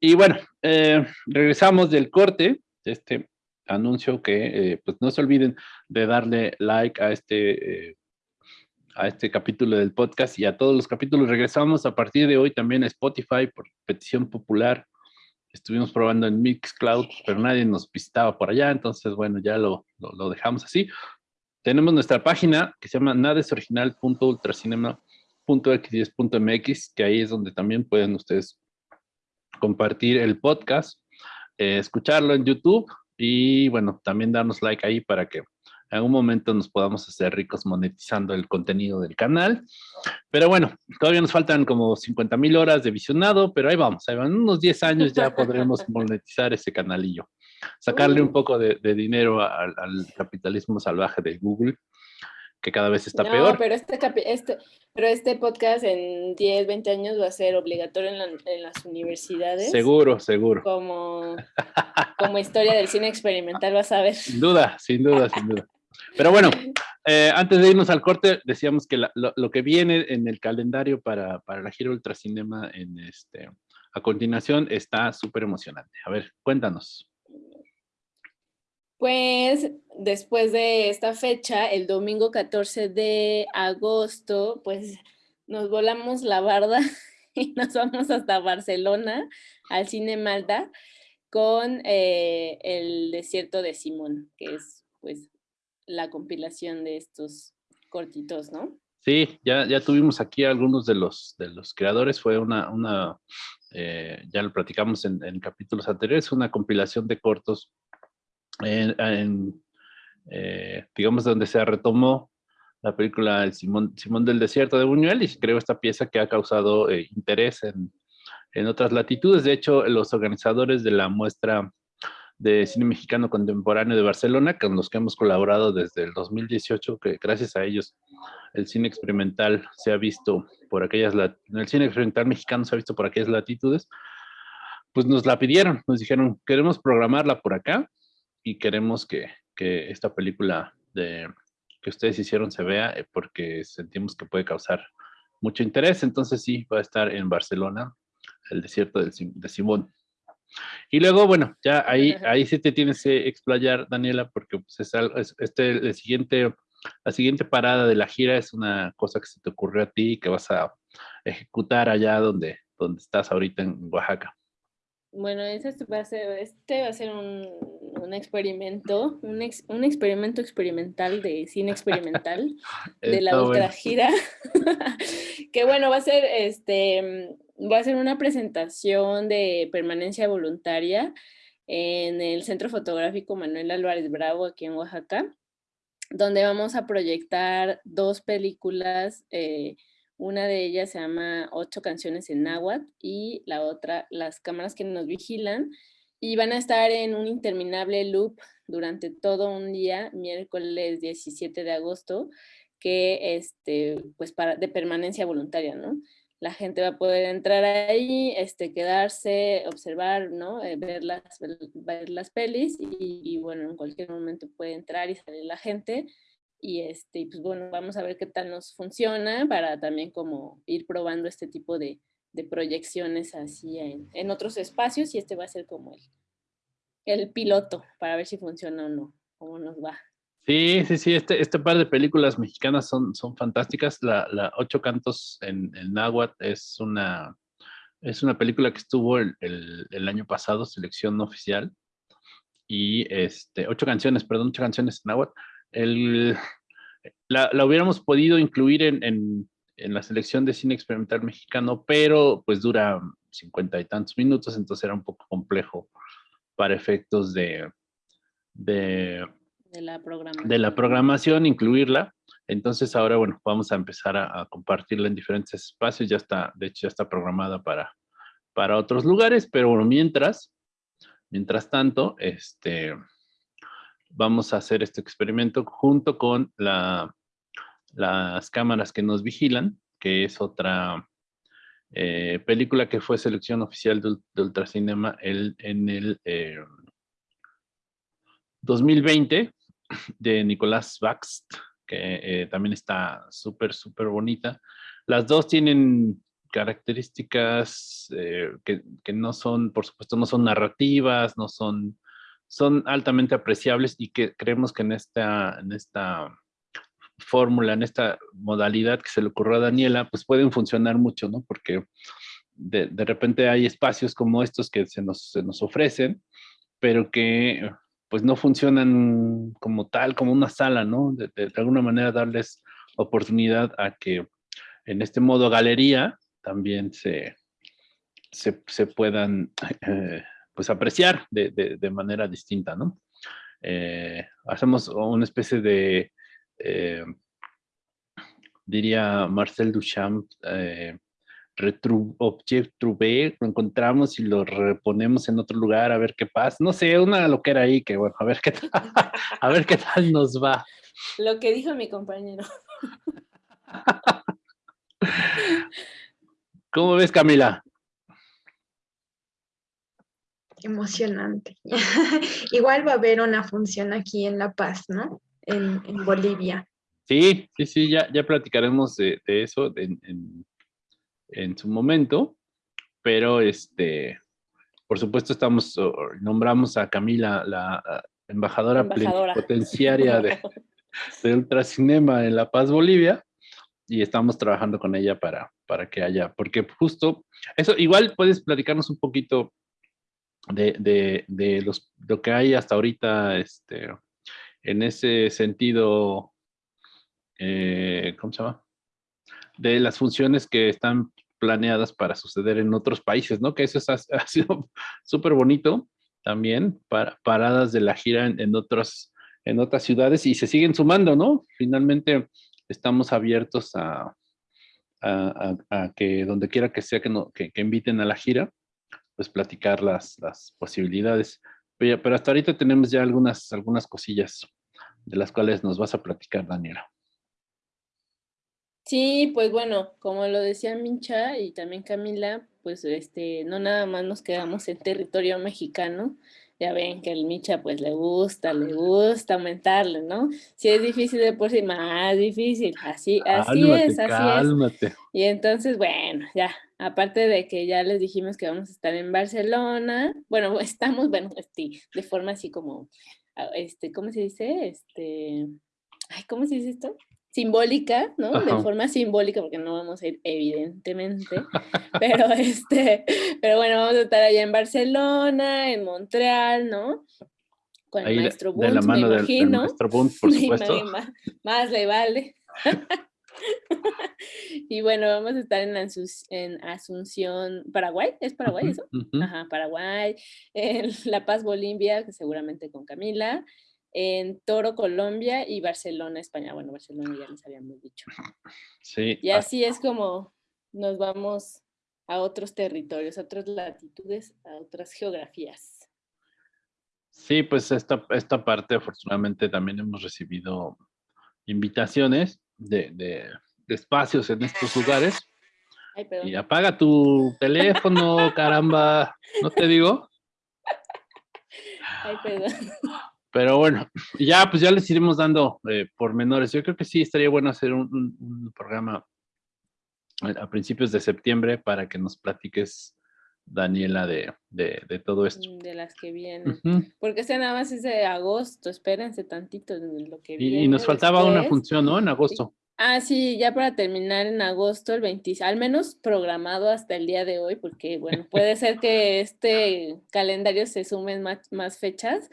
Y bueno, eh, regresamos del corte, de este anuncio que eh, pues no se olviden de darle like a este, eh, a este capítulo del podcast y a todos los capítulos. Regresamos a partir de hoy también a Spotify por petición popular. Estuvimos probando en Mixcloud, pero nadie nos visitaba por allá, entonces bueno, ya lo, lo, dejamos así. Tenemos nuestra página que se llama nadesoriginal.ultracinema.x10.mx, que ahí es donde también pueden ustedes compartir el podcast, eh, escucharlo en YouTube y bueno, también darnos like ahí para que en algún momento nos podamos hacer ricos monetizando el contenido del canal. Pero bueno, todavía nos faltan como 50 mil horas de visionado, pero ahí vamos, ahí van unos 10 años ya podremos *laughs* monetizar ese canalillo. Sacarle un poco de, dinero al, capitalismo salvaje de Google que cada vez está peor. Pero este, este, pero este podcast en 10, 20 años va a ser obligatorio en, las universidades. Seguro, seguro. Como, *laughs* como historia del cine experimental, vas a ver. Sin duda, sin duda, sin duda. Pero bueno, *laughs* eh, antes de irnos al corte, decíamos que lo, que viene en el calendario para, para la gira Ultracinema en este, a continuación está súper emocionante. A ver, cuéntanos. Pues después de esta fecha, el domingo 14 de agosto, pues nos volamos la barda *laughs* y nos vamos hasta Barcelona, al Cine Malta, con eh, el desierto de Simón, que es pues la compilación de estos cortitos, ¿no? Sí, ya, ya tuvimos aquí algunos de los, de los creadores, fue una, una eh, ya lo platicamos en, en capítulos anteriores, una compilación de cortos en, eh, digamos, donde se retomó la película Simón, Simón del Desierto de Buñuel y creo esta pieza que ha causado eh, interés en, en, otras latitudes. De hecho, los organizadores de la muestra de cine mexicano contemporáneo de Barcelona, con los que hemos colaborado desde el 2018, que gracias a ellos el cine experimental se ha visto por aquellas, el cine experimental mexicano se ha visto por aquellas latitudes, pues nos la pidieron, nos dijeron, queremos programarla por acá, y queremos que, que esta película de, que ustedes hicieron se vea eh, porque sentimos que puede causar mucho interés. Entonces sí, va a estar en Barcelona, el desierto de Simón. Y luego, bueno, ya ahí, *laughs* ahí sí te tienes que explayar, Daniela, porque pues, es, este, el siguiente, la siguiente parada de la gira es una cosa que se te ocurrió a ti que vas a ejecutar allá donde, donde estás ahorita en Oaxaca. Bueno, este va a ser, este va a ser un, un experimento, un, un, experimento experimental de cine experimental *laughs* de la ultra gira. *laughs* que bueno, va a ser este va a ser una presentación de permanencia voluntaria en el Centro Fotográfico Manuel Álvarez Bravo aquí en Oaxaca, donde vamos a proyectar dos películas eh, una de ellas se llama Ocho canciones en náhuatl y la otra Las cámaras que nos vigilan. Y van a estar en un interminable loop durante todo un día, miércoles 17 de agosto, que este, pues para, de permanencia voluntaria, ¿no? La gente va a poder entrar ahí, este, quedarse, observar, ¿no? Eh, ver, las, ver las pelis y, y, bueno, en cualquier momento puede entrar y salir la gente y este, pues bueno, vamos a ver qué tal nos funciona para también como ir probando este tipo de, de proyecciones así en, en, otros espacios y este va a ser como el, el piloto para ver si funciona o no, cómo nos va. Sí, sí, sí, este, este par de películas mexicanas son, son fantásticas. La, la Ocho Cantos en, el Náhuatl es una, Es una película que estuvo el, el, año pasado, selección oficial, y este, ocho canciones, perdón, ocho canciones en agua. El, la, la, hubiéramos podido incluir en, en, en, la selección de cine experimental mexicano, pero pues dura cincuenta y tantos minutos, entonces era un poco complejo para efectos de, de, de, la, programación. de la programación, incluirla. Entonces ahora, bueno, vamos a empezar a, compartirla en diferentes espacios. Ya está, de hecho, ya está programada para, para otros lugares, pero bueno, mientras, mientras tanto, este, vamos a hacer este experimento junto con la, las cámaras que nos vigilan, que es otra eh, película que fue selección oficial de, Ultracinema el, en el 2020 eh, de Nicolás Baxt que eh, también está súper, súper bonita. Las dos tienen características que, que, no son, por supuesto, no son narrativas, no son, son altamente apreciables y que creemos que en esta, en esta fórmula, en esta modalidad que se le ocurrió a Daniela, pues pueden funcionar mucho, ¿no? Porque de, de repente hay espacios como estos que se nos, se nos ofrecen, pero que pues no funcionan como tal, como una sala, ¿no? De, alguna manera darles oportunidad a que en este modo galería también se, se, puedan eh, pues apreciar de, manera distinta, ¿no? Eh, hacemos una especie de, eh, diría Marcel Duchamp, objet trouvé, lo encontramos y lo reponemos en otro lugar a ver qué pasa. No sé, una loquera ahí que bueno, a ver qué tal, *laughs* a ver qué tal nos va. Lo que dijo mi compañero. *laughs* ¿Cómo ves, Camila? Emocionante. *laughs* Igual va a haber una función aquí en La Paz, ¿no? En, Bolivia. Sí, sí, sí, ya, ya platicaremos de, eso en en su momento, pero este, por supuesto estamos, nombramos a Camila la embajadora, potenciaria de, *laughs* de Ultracinema en La Paz, Bolivia, y estamos trabajando con ella para, para que haya, porque justo, eso, igual puedes platicarnos un poquito de, de, los, lo que hay hasta ahorita, este, en ese sentido, eh, ¿cómo se llama? de las funciones que están planeadas para suceder en otros países, ¿no? Que eso ha, sido *laughs* súper bonito también, para, paradas de la gira en, otras, en otras ciudades y se siguen sumando, ¿no? Finalmente estamos abiertos a, a, que donde quiera que sea que, no, que, inviten a la gira, pues platicar las, las posibilidades. Pero, hasta ahorita tenemos ya algunas, algunas cosillas de las cuales nos vas a platicar, Daniela. Sí, pues bueno, como lo decía Mincha y también Camila, pues este, no nada más nos quedamos en territorio mexicano. Ya ven que el Mincha pues le gusta, le gusta aumentarle, ¿no? Si es difícil de por sí, más difícil. Así, así es, así cálmate. es. Y entonces, bueno, ya, aparte de que ya les dijimos que vamos a estar en Barcelona, bueno, *laughs* estamos, bueno, este, de forma así como, ah, este, ¿cómo se dice? Este, ay, ¿cómo se dice esto? Simbólica, ¿no? De forma simbólica, porque no vamos a ir, evidentemente, pero *laughs* este, pero bueno, vamos a estar allá en Barcelona, en Montreal, ¿no? Con el maestro Bunt, de la mano *laughs* me imagino. Del, maestro Bunt, por supuesto. Más, más, le vale. *laughs* y bueno, vamos a estar en, en Asunción, Paraguay, ¿es Paraguay eso? Ajá, Paraguay, en La Paz, Bolivia, que seguramente con Camila, en Toro, Colombia y Barcelona, España. Bueno, Barcelona ya les habíamos dicho. Sí. Y así es como nos vamos a otros territorios, a otras latitudes, a otras geografías. Sí, pues esta, esta parte afortunadamente también hemos recibido invitaciones de, de, espacios en estos lugares. Ay, y apaga tu teléfono, caramba, ¿no te digo? Ay, perdón. Pero bueno, *clears throat* ya pues ya les iremos dando eh, pormenores. Yo creo que sí estaría bueno hacer un, programa a principios de septiembre para que nos platiques, Daniela, de, de, todo esto. De las que vienen. Porque este nada más es de agosto, espérense tantito lo que viene. Y, nos faltaba una función, ¿no? En agosto. Ah, sí, ya para terminar en agosto, el 20, al menos programado hasta el día de hoy, porque bueno, puede ser que este calendario se sumen más, más fechas.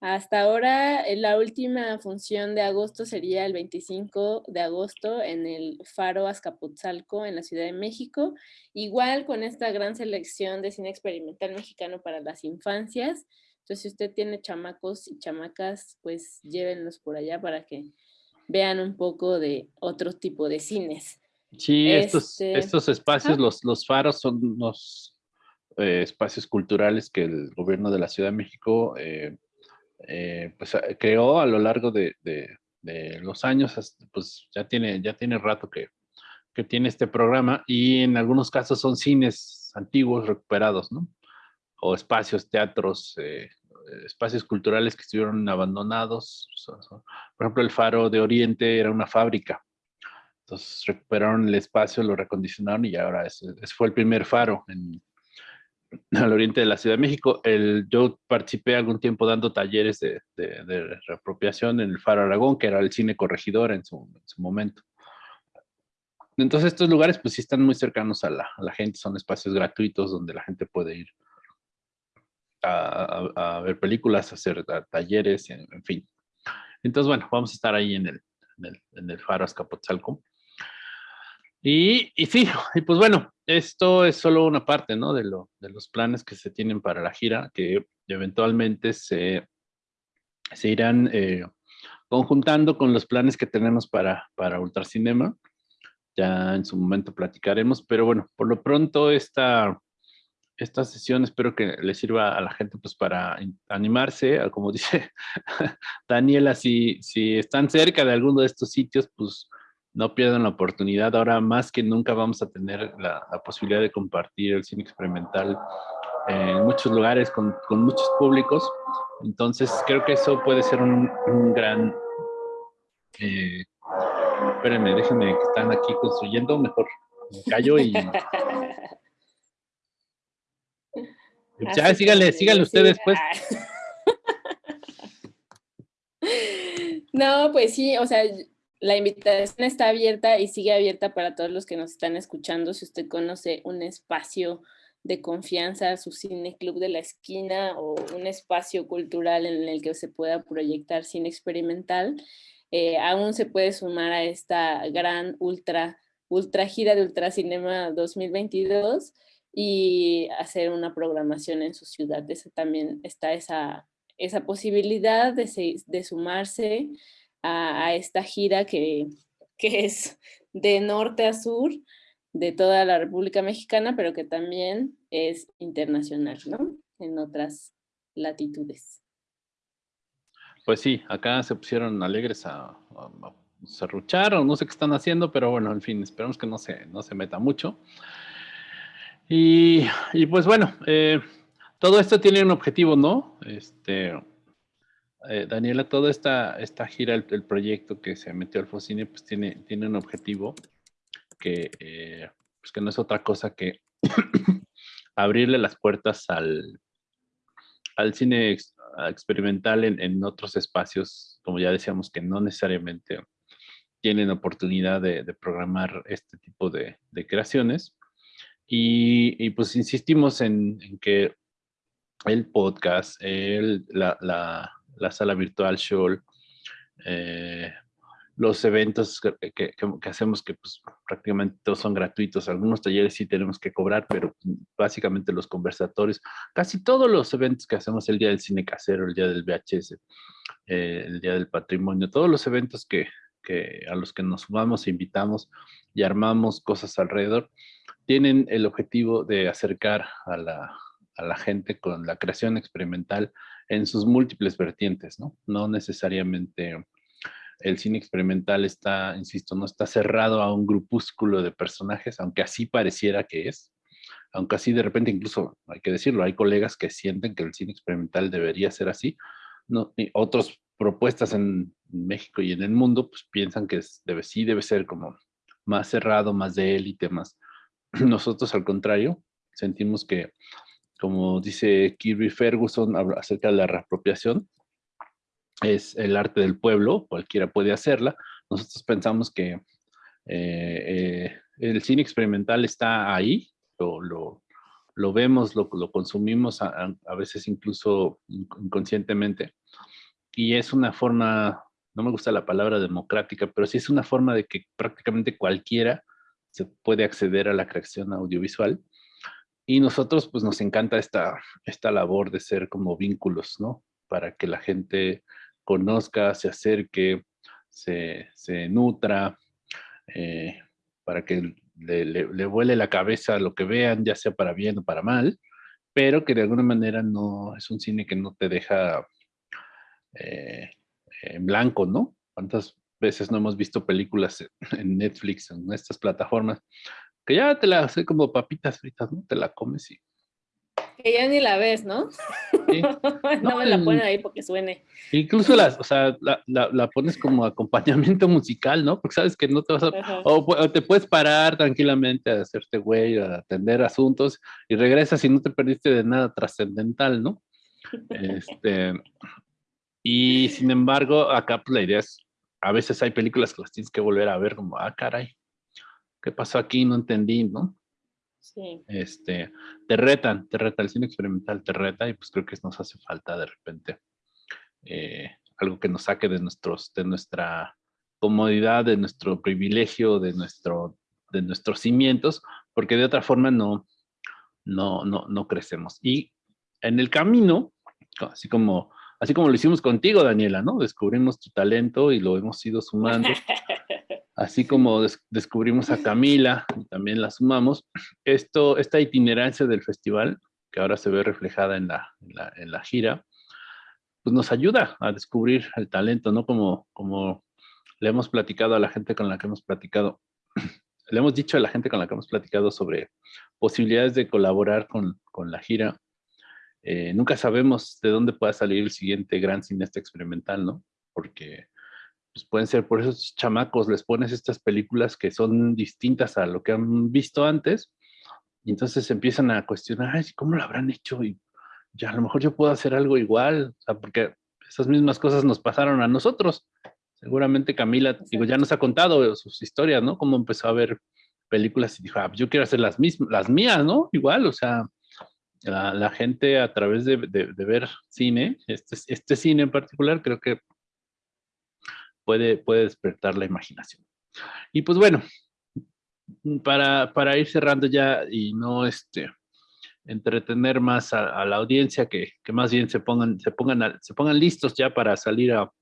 Hasta ahora, eh, la última función de agosto sería el 25 de agosto en el Faro Azcapotzalco en la Ciudad de México. Igual con esta gran selección de cine experimental mexicano para las infancias. Entonces, si usted tiene chamacos y chamacas, pues llévenlos por allá para que vean un poco de otro tipo de cines. Sí, estos, este, estos espacios, los, los faros son unos eh, espacios culturales que el gobierno de la Ciudad de México eh, eh, pues, creó a lo largo de, de, los años, pues ya tiene, ya tiene rato que, que tiene este programa y en algunos casos son cines antiguos recuperados, ¿no? O espacios, teatros, espacios culturales que estuvieron abandonados. Por ejemplo, el Faro de Oriente era una fábrica. Entonces recuperaron el espacio, lo recondicionaron y ahora ese, fue el primer faro en, al oriente de la Ciudad de México. El, yo participé algún tiempo dando talleres de, de, reapropiación en el Faro Aragón, que era el cine corregidor en su, en su momento. Entonces estos lugares pues sí están muy cercanos a la, a la, gente, son espacios gratuitos donde la gente puede ir a, ver películas, a hacer talleres, en, fin. Entonces, bueno, vamos a estar ahí en el, en el, en el Faro Azcapotzalco. Y, y, sí, *laughs* y pues bueno, esto es solo una parte, ¿no? De, lo, de los planes que se tienen para la gira, que eventualmente se, se irán eh, conjuntando con los planes que tenemos para, para Ultracinema. Ya en su momento platicaremos, pero bueno, por lo pronto esta, esta sesión espero que le sirva a la gente pues para animarse, como *laughs* dice Daniela, si, si están cerca de alguno de estos sitios, pues no pierdan la oportunidad. Ahora más que nunca vamos a tener la, posibilidad de compartir el cine experimental en muchos lugares con, con, muchos públicos. Entonces creo que eso puede ser un, un gran... Eh, espérenme, déjenme que están aquí construyendo, mejor me callo y... *laughs* Ya, síganle, síganle ustedes, pues. *laughs* No, pues sí, o sea, la invitación está abierta y sigue abierta para todos los que nos están escuchando. Si usted conoce un espacio de confianza, su cine club de la esquina o un espacio cultural en el que se pueda proyectar cine experimental, eh, aún se puede sumar a esta gran ultra, ultra gira de Ultracinema 2022 y hacer una programación en su ciudad. También está esa, esa posibilidad de, de sumarse a, esta gira que, que es de norte a sur de toda la República Mexicana, pero que también es internacional, ¿no? En otras latitudes. Pues sí, acá se pusieron alegres a, a, serruchar o no sé qué están haciendo, pero bueno, en fin, esperemos que no se, no se meta mucho. Y, pues bueno, eh, todo esto tiene un objetivo, ¿no? Este, eh, Daniela, toda esta, esta gira, el, proyecto que se metió al Focine, pues tiene, tiene un objetivo que, eh, pues que no es otra cosa que *coughs* abrirle las puertas al, al cine experimental en, otros espacios, como ya decíamos, que no necesariamente tienen oportunidad de, programar este tipo de, creaciones. Y, pues insistimos en, que el podcast, el, la, sala virtual show, eh, los eventos que, hacemos que pues, prácticamente todos son gratuitos, algunos talleres sí tenemos que cobrar, pero básicamente los conversatorios, casi todos los eventos que hacemos el día del cine casero, el día del VHS, eh, el día del patrimonio, todos los eventos que, que a los que nos sumamos invitamos y armamos cosas alrededor, tienen el objetivo de acercar a la, a la gente con la creación experimental en sus múltiples vertientes, ¿no? No necesariamente el cine experimental está, insisto, no está cerrado a un grupúsculo de personajes, aunque así pareciera que es, aunque así de repente incluso, hay que decirlo, hay colegas que sienten que el cine experimental debería ser así, no, y otros propuestas en México y en el mundo, pues piensan que debe, sí debe ser como más cerrado, más de élite, más *clears throat* nosotros al contrario, sentimos que, como dice Kirby Ferguson acerca de la reapropiación, es el arte del pueblo, cualquiera puede hacerla. Nosotros pensamos que Eh, el cine experimental está ahí, lo, lo, vemos, lo, lo consumimos a, a, veces incluso inconscientemente. Y es una forma, no me gusta la palabra democrática, pero sí es una forma de que prácticamente cualquiera se puede acceder a la creación audiovisual. Y nosotros, pues nos encanta esta, esta labor de ser como vínculos, ¿no? Para que la gente conozca, se acerque, se, se nutra, eh, para que le, le, vuele la cabeza lo que vean, ya sea para bien o para mal, pero que de alguna manera no es un cine que no te deja eh, en blanco, ¿no? ¿Cuántas veces no hemos visto películas en Netflix, en estas plataformas, que ya te la hace como papitas fritas, ¿no? Te la comes y... Que ya ni la ves, ¿no? *laughs* no, me la ponen ahí porque suene. Incluso las, o sea, la, la, pones como acompañamiento musical, ¿no? Porque sabes que no te vas a... O, te puedes parar tranquilamente a hacerte güey, a atender asuntos y regresas y no te perdiste de nada trascendental, ¿no? Este, y sin embargo, acá pues, la idea es a veces hay películas que las tienes que volver a ver como, ah, caray, ¿qué pasó aquí? No entendí, ¿no? Sí. Este, te retan, te reta, el cine experimental te reta y pues creo que nos hace falta de repente eh, algo que nos saque de, nuestros, de nuestra comodidad, de nuestro privilegio, de, nuestro, de nuestros cimientos, porque de otra forma no, no, no, no crecemos. Y en el camino, así como así como lo hicimos contigo, Daniela, ¿no? Descubrimos tu talento y lo hemos ido sumando. *laughs* Así como descubrimos a Camila y también la sumamos. Esto, esta itinerancia del festival, que ahora se ve reflejada en la, en la, gira, pues nos ayuda a descubrir el talento, ¿no? Como, como le hemos platicado a la gente con la que hemos platicado, *clears throat* le hemos dicho a la gente con la que hemos platicado sobre posibilidades de colaborar con, con la gira eh, nunca sabemos de dónde pueda salir el siguiente gran cineasta experimental, ¿no? Porque pues pueden ser por esos chamacos, les pones estas películas que son distintas a lo que han visto antes, y entonces empiezan a cuestionar, Ay, ¿cómo lo habrán hecho? Y ya a lo mejor yo puedo hacer algo igual, o sea, porque esas mismas cosas nos pasaron a nosotros. Seguramente Camila, digo, ya nos ha contado sus historias, ¿no? Cómo empezó a ver películas y dijo, ah, yo quiero hacer las mismas, las mías, ¿no? Igual, o sea, la, gente a través de, ver cine, este, este, cine en particular, creo que puede, puede despertar la imaginación. Y pues bueno, para, para ir cerrando ya y no este, entretener más a, la audiencia, que, que, más bien se pongan, se, pongan se pongan listos ya para salir a,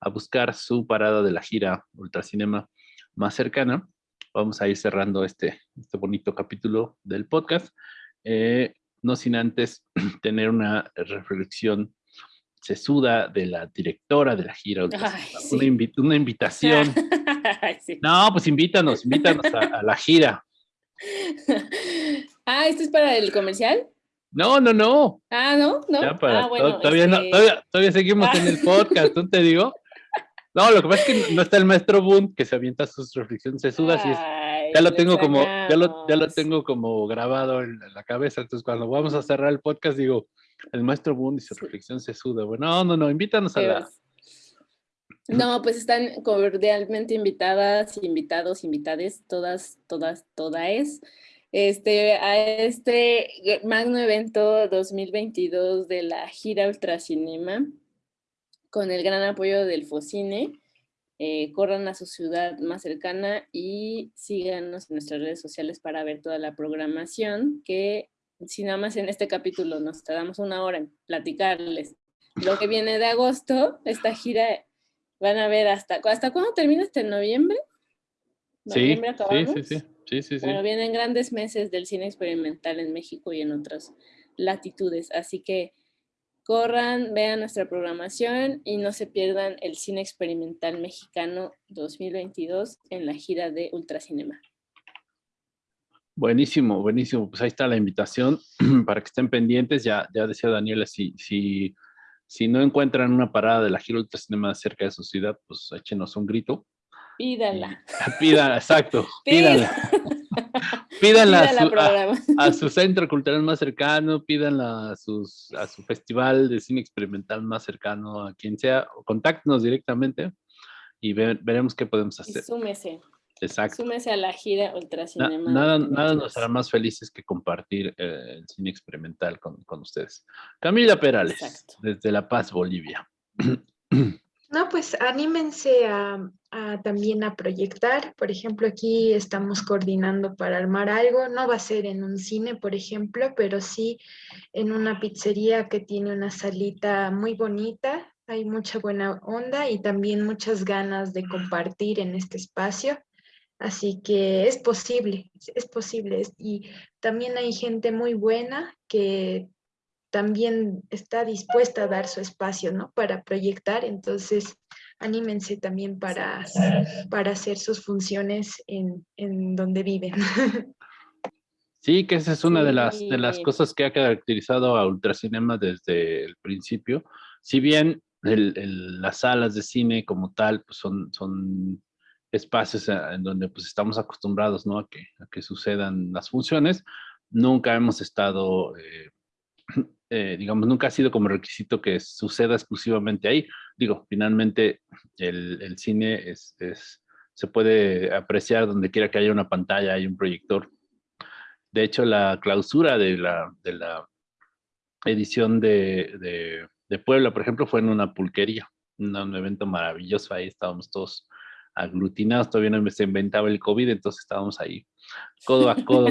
a buscar su parada de la gira Ultracinema más cercana. Vamos a ir cerrando este, este bonito capítulo del podcast. Eh, no sin antes *clears throat* tener una reflexión sesuda de la directora de la gira. una, invitación. *laughs* No, pues invítanos, invítanos a, la gira. *laughs* Ah, ¿esto es para el comercial? No, no, no. Ah, ¿no? ¿No? Ah, todavía, todavía, seguimos en el podcast, ¿no te digo? No, lo que pasa es que no está el maestro Boone que se avienta sus reflexiones sesudas y es ya lo tengo como, ya lo, ya lo tengo como grabado en la cabeza. Entonces, cuando vamos a cerrar el podcast, digo, el maestro Boone dice reflexión se suda. Bueno, no, no, no, invítanos a la. No, pues están cordialmente invitadas, invitados, invitades, todas, todas, todas, este, a este magno evento 2022 de la gira Ultracinema, con el gran apoyo del Focine. Eh, corran a su ciudad más cercana y síganos en nuestras redes sociales para ver toda la programación, que si nada más en este capítulo nos tardamos una hora en platicarles lo que viene de agosto, esta gira van a ver hasta, ¿hasta cuándo termina este noviembre? Sí, sí, sí, sí, sí, Bueno, vienen grandes meses del cine experimental en México y en otras latitudes, así que Corran, vean nuestra programación y no se pierdan el cine experimental mexicano 2022 en la gira de Ultracinema. Buenísimo, buenísimo. Pues ahí está la invitación *clears throat* para que estén pendientes. Ya, ya decía Daniela, si, si, si no encuentran una parada de la gira Ultracinema cerca de su ciudad, pues échenos un grito. Pídala. Pídala, exacto. *laughs* Pídala. pídanla, *laughs* a, su, centro cultural más cercano, pídanla a, sus, a su festival de cine experimental más cercano, a quien sea, contáctenos directamente y veremos qué podemos hacer. súmese. Exacto. Súmese a la gira Ultracinema. nada, nada nos hará más felices que compartir eh, el cine experimental con, con ustedes. Camila Perales, desde La Paz, Bolivia. *clears throat* No, pues anímense a, también a proyectar. Por ejemplo, aquí estamos coordinando para armar algo. No va a ser en un cine, por ejemplo, pero sí en una pizzería que tiene una salita muy bonita. Hay mucha buena onda y también muchas ganas de compartir en este espacio. Así que es posible, es posible. Y también hay gente muy buena que también está dispuesta a dar su espacio, ¿no? Para proyectar, entonces anímense también para, para hacer sus funciones en, en donde viven. *laughs* Sí, que esa es una de, las, de las cosas que ha caracterizado a Ultracinema desde el principio. Si bien el, las salas de cine como tal pues son, son espacios en donde pues estamos acostumbrados ¿no? a, que, a que sucedan las funciones, nunca hemos estado eh, *clears throat* eh, digamos, nunca ha sido como requisito que suceda exclusivamente ahí. Digo, finalmente el, cine es, se puede apreciar donde quiera que haya una pantalla, hay un proyector. De hecho, la clausura de la, de la edición de, de, Puebla, por ejemplo, fue en una pulquería, un, evento maravilloso, ahí estábamos todos aglutinados, todavía no se inventaba el COVID, entonces estábamos ahí codo a codo,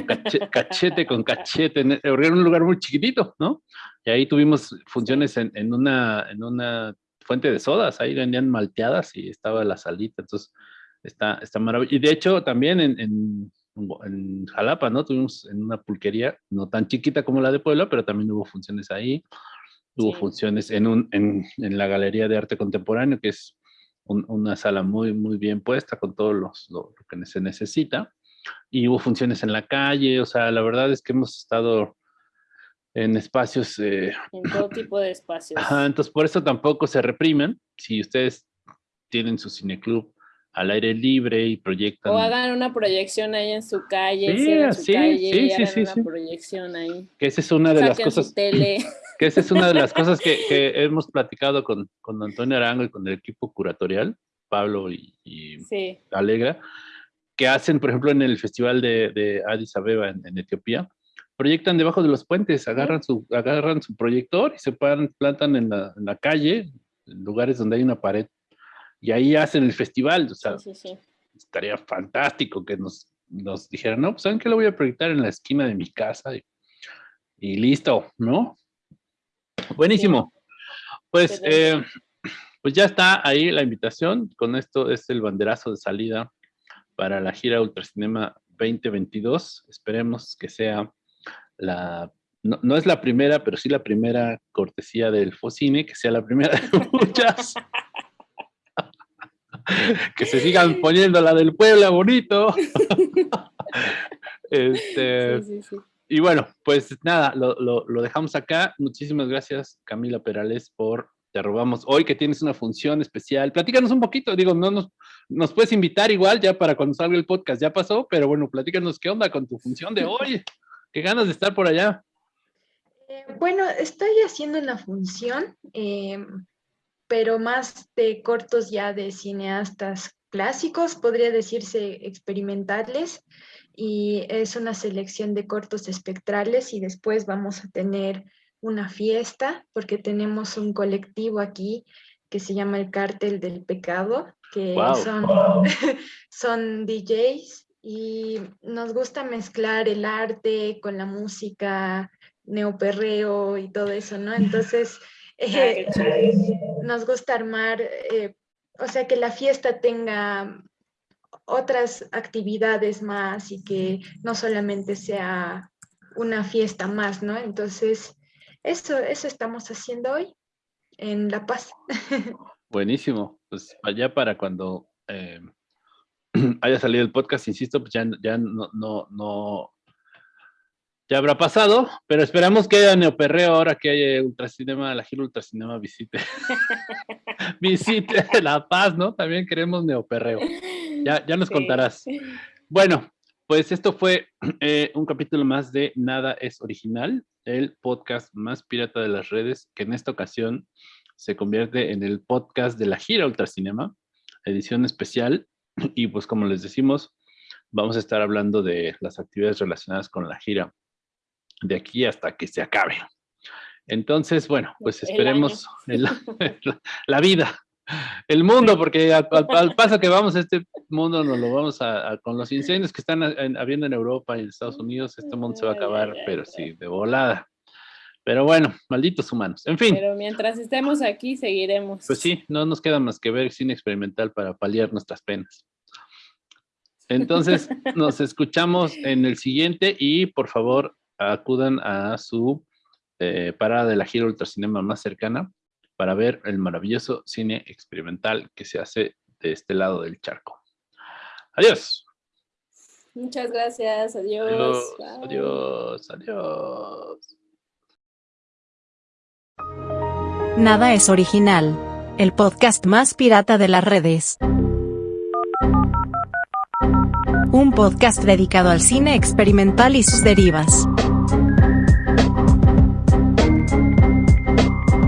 cachete, con cachete, en, un lugar muy chiquitito, ¿no? Y ahí tuvimos funciones en, en, una, en una fuente de sodas, ahí vendían malteadas y estaba la salita, entonces está, está maravilloso. Y de hecho también en, en, en, Jalapa, ¿no? Tuvimos en una pulquería, no tan chiquita como la de Puebla, pero también hubo funciones ahí. Hubo funciones en, un, en, en la Galería de Arte Contemporáneo, que es una sala muy, muy bien puesta con todo los, lo que se necesita y hubo funciones en la calle, o sea, la verdad es que hemos estado en espacios... Eh, en todo *laughs* tipo de espacios. Ajá, entonces por eso tampoco se reprimen. Si ustedes tienen su cineclub al aire libre y proyectan... O hagan una proyección ahí en su calle, sí, sí, calle sí, sí, una proyección ahí. Que esa es una de las cosas... *laughs* Que esa es una de las cosas que, que hemos platicado con, con, Antonio Arango y con el equipo curatorial, Pablo y, y Alegra, que hacen, por ejemplo, en el festival de, de Addis Abeba en, Etiopía, proyectan debajo de los puentes, agarran su, agarran su proyector y se plantan en la, en la, calle, en lugares donde hay una pared, y ahí hacen el festival. O sea, estaría fantástico que nos, nos dijeran, no, pues ¿saben qué lo voy a proyectar en la esquina de mi casa? Y, y listo, ¿no? Buenísimo. Pues, eh, pues ya está ahí la invitación. Con esto es el banderazo de salida para la gira Ultracinema 2022. Esperemos que sea la, no, es la primera, pero sí la primera cortesía del Focine, que sea la primera de *laughs* muchas. *laughs* que se sigan poniendo la del Puebla bonito. *laughs* este, Y bueno, pues nada, lo, lo, dejamos acá. Muchísimas gracias, Camila Perales, por te robamos hoy que tienes una función especial. Platícanos un poquito, digo, no nos, nos puedes invitar igual ya para cuando salga el podcast, ya pasó, pero bueno, platícanos qué onda con tu función de hoy. Qué ganas de estar por allá. Eh, bueno, estoy haciendo una función, em, pero más de cortos ya de cineastas clásicos, podría decirse experimentales, y es una selección de cortos espectrales y después vamos a tener una fiesta porque tenemos un colectivo aquí que se llama el Cártel del Pecado, que son, *laughs* son DJs y nos gusta mezclar el arte con la música, neoperreo y todo eso, ¿no? *laughs* Entonces, eh, nos gusta armar, eh, o sea, que la fiesta tenga otras actividades más y que no solamente sea una fiesta más, ¿no? Entonces, eso, eso estamos haciendo hoy en La Paz. *laughs* Buenísimo. Pues allá para cuando eh, *clears throat* haya salido el podcast, insisto, pues ya, ya no, no, no, ya habrá pasado, pero esperamos que haya neoperreo ahora que haya Ultracinema, la gira Ultracinema visite. *laughs* visite La Paz, ¿no? También queremos neoperreo. Ya, ya nos contarás. Bueno, pues esto fue eh, un capítulo más de Nada es Original, el podcast más pirata de las redes, que en esta ocasión se convierte en el podcast de la gira Ultracinema, edición especial. Y pues como les decimos, vamos a estar hablando de las actividades relacionadas con la gira de aquí hasta que se acabe. Entonces, bueno, pues esperemos *laughs* la vida, el mundo, porque al, paso que vamos, este mundo nos lo vamos a, con los incendios que están habiendo en Europa y en Estados Unidos, este mundo se va a acabar, pero sí, de volada. Pero bueno, malditos humanos. En fin. Pero mientras estemos aquí, seguiremos. Pues sí, no nos queda más que ver cine experimental para paliar nuestras penas. Entonces, *laughs* nos escuchamos en el siguiente y por favor acudan a su eh, parada de la gira Ultracinema más cercana para ver el maravilloso cine experimental que se hace de este lado del charco. Adiós. Muchas gracias. Adiós. Adiós. Adiós. Nada es original. El podcast más pirata de las redes. Un podcast dedicado al cine experimental y sus derivas.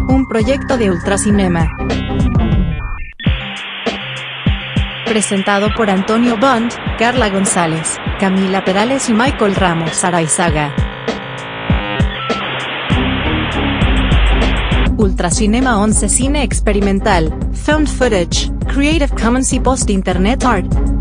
Un proyecto de Ultracinema. Presentado por Antonio Bond, Carla González, Camila Perales y Michael Ramos Araizaga. Ultracinema 11 Cine Experimental, Found Footage, Creative Commons y Post Internet Art.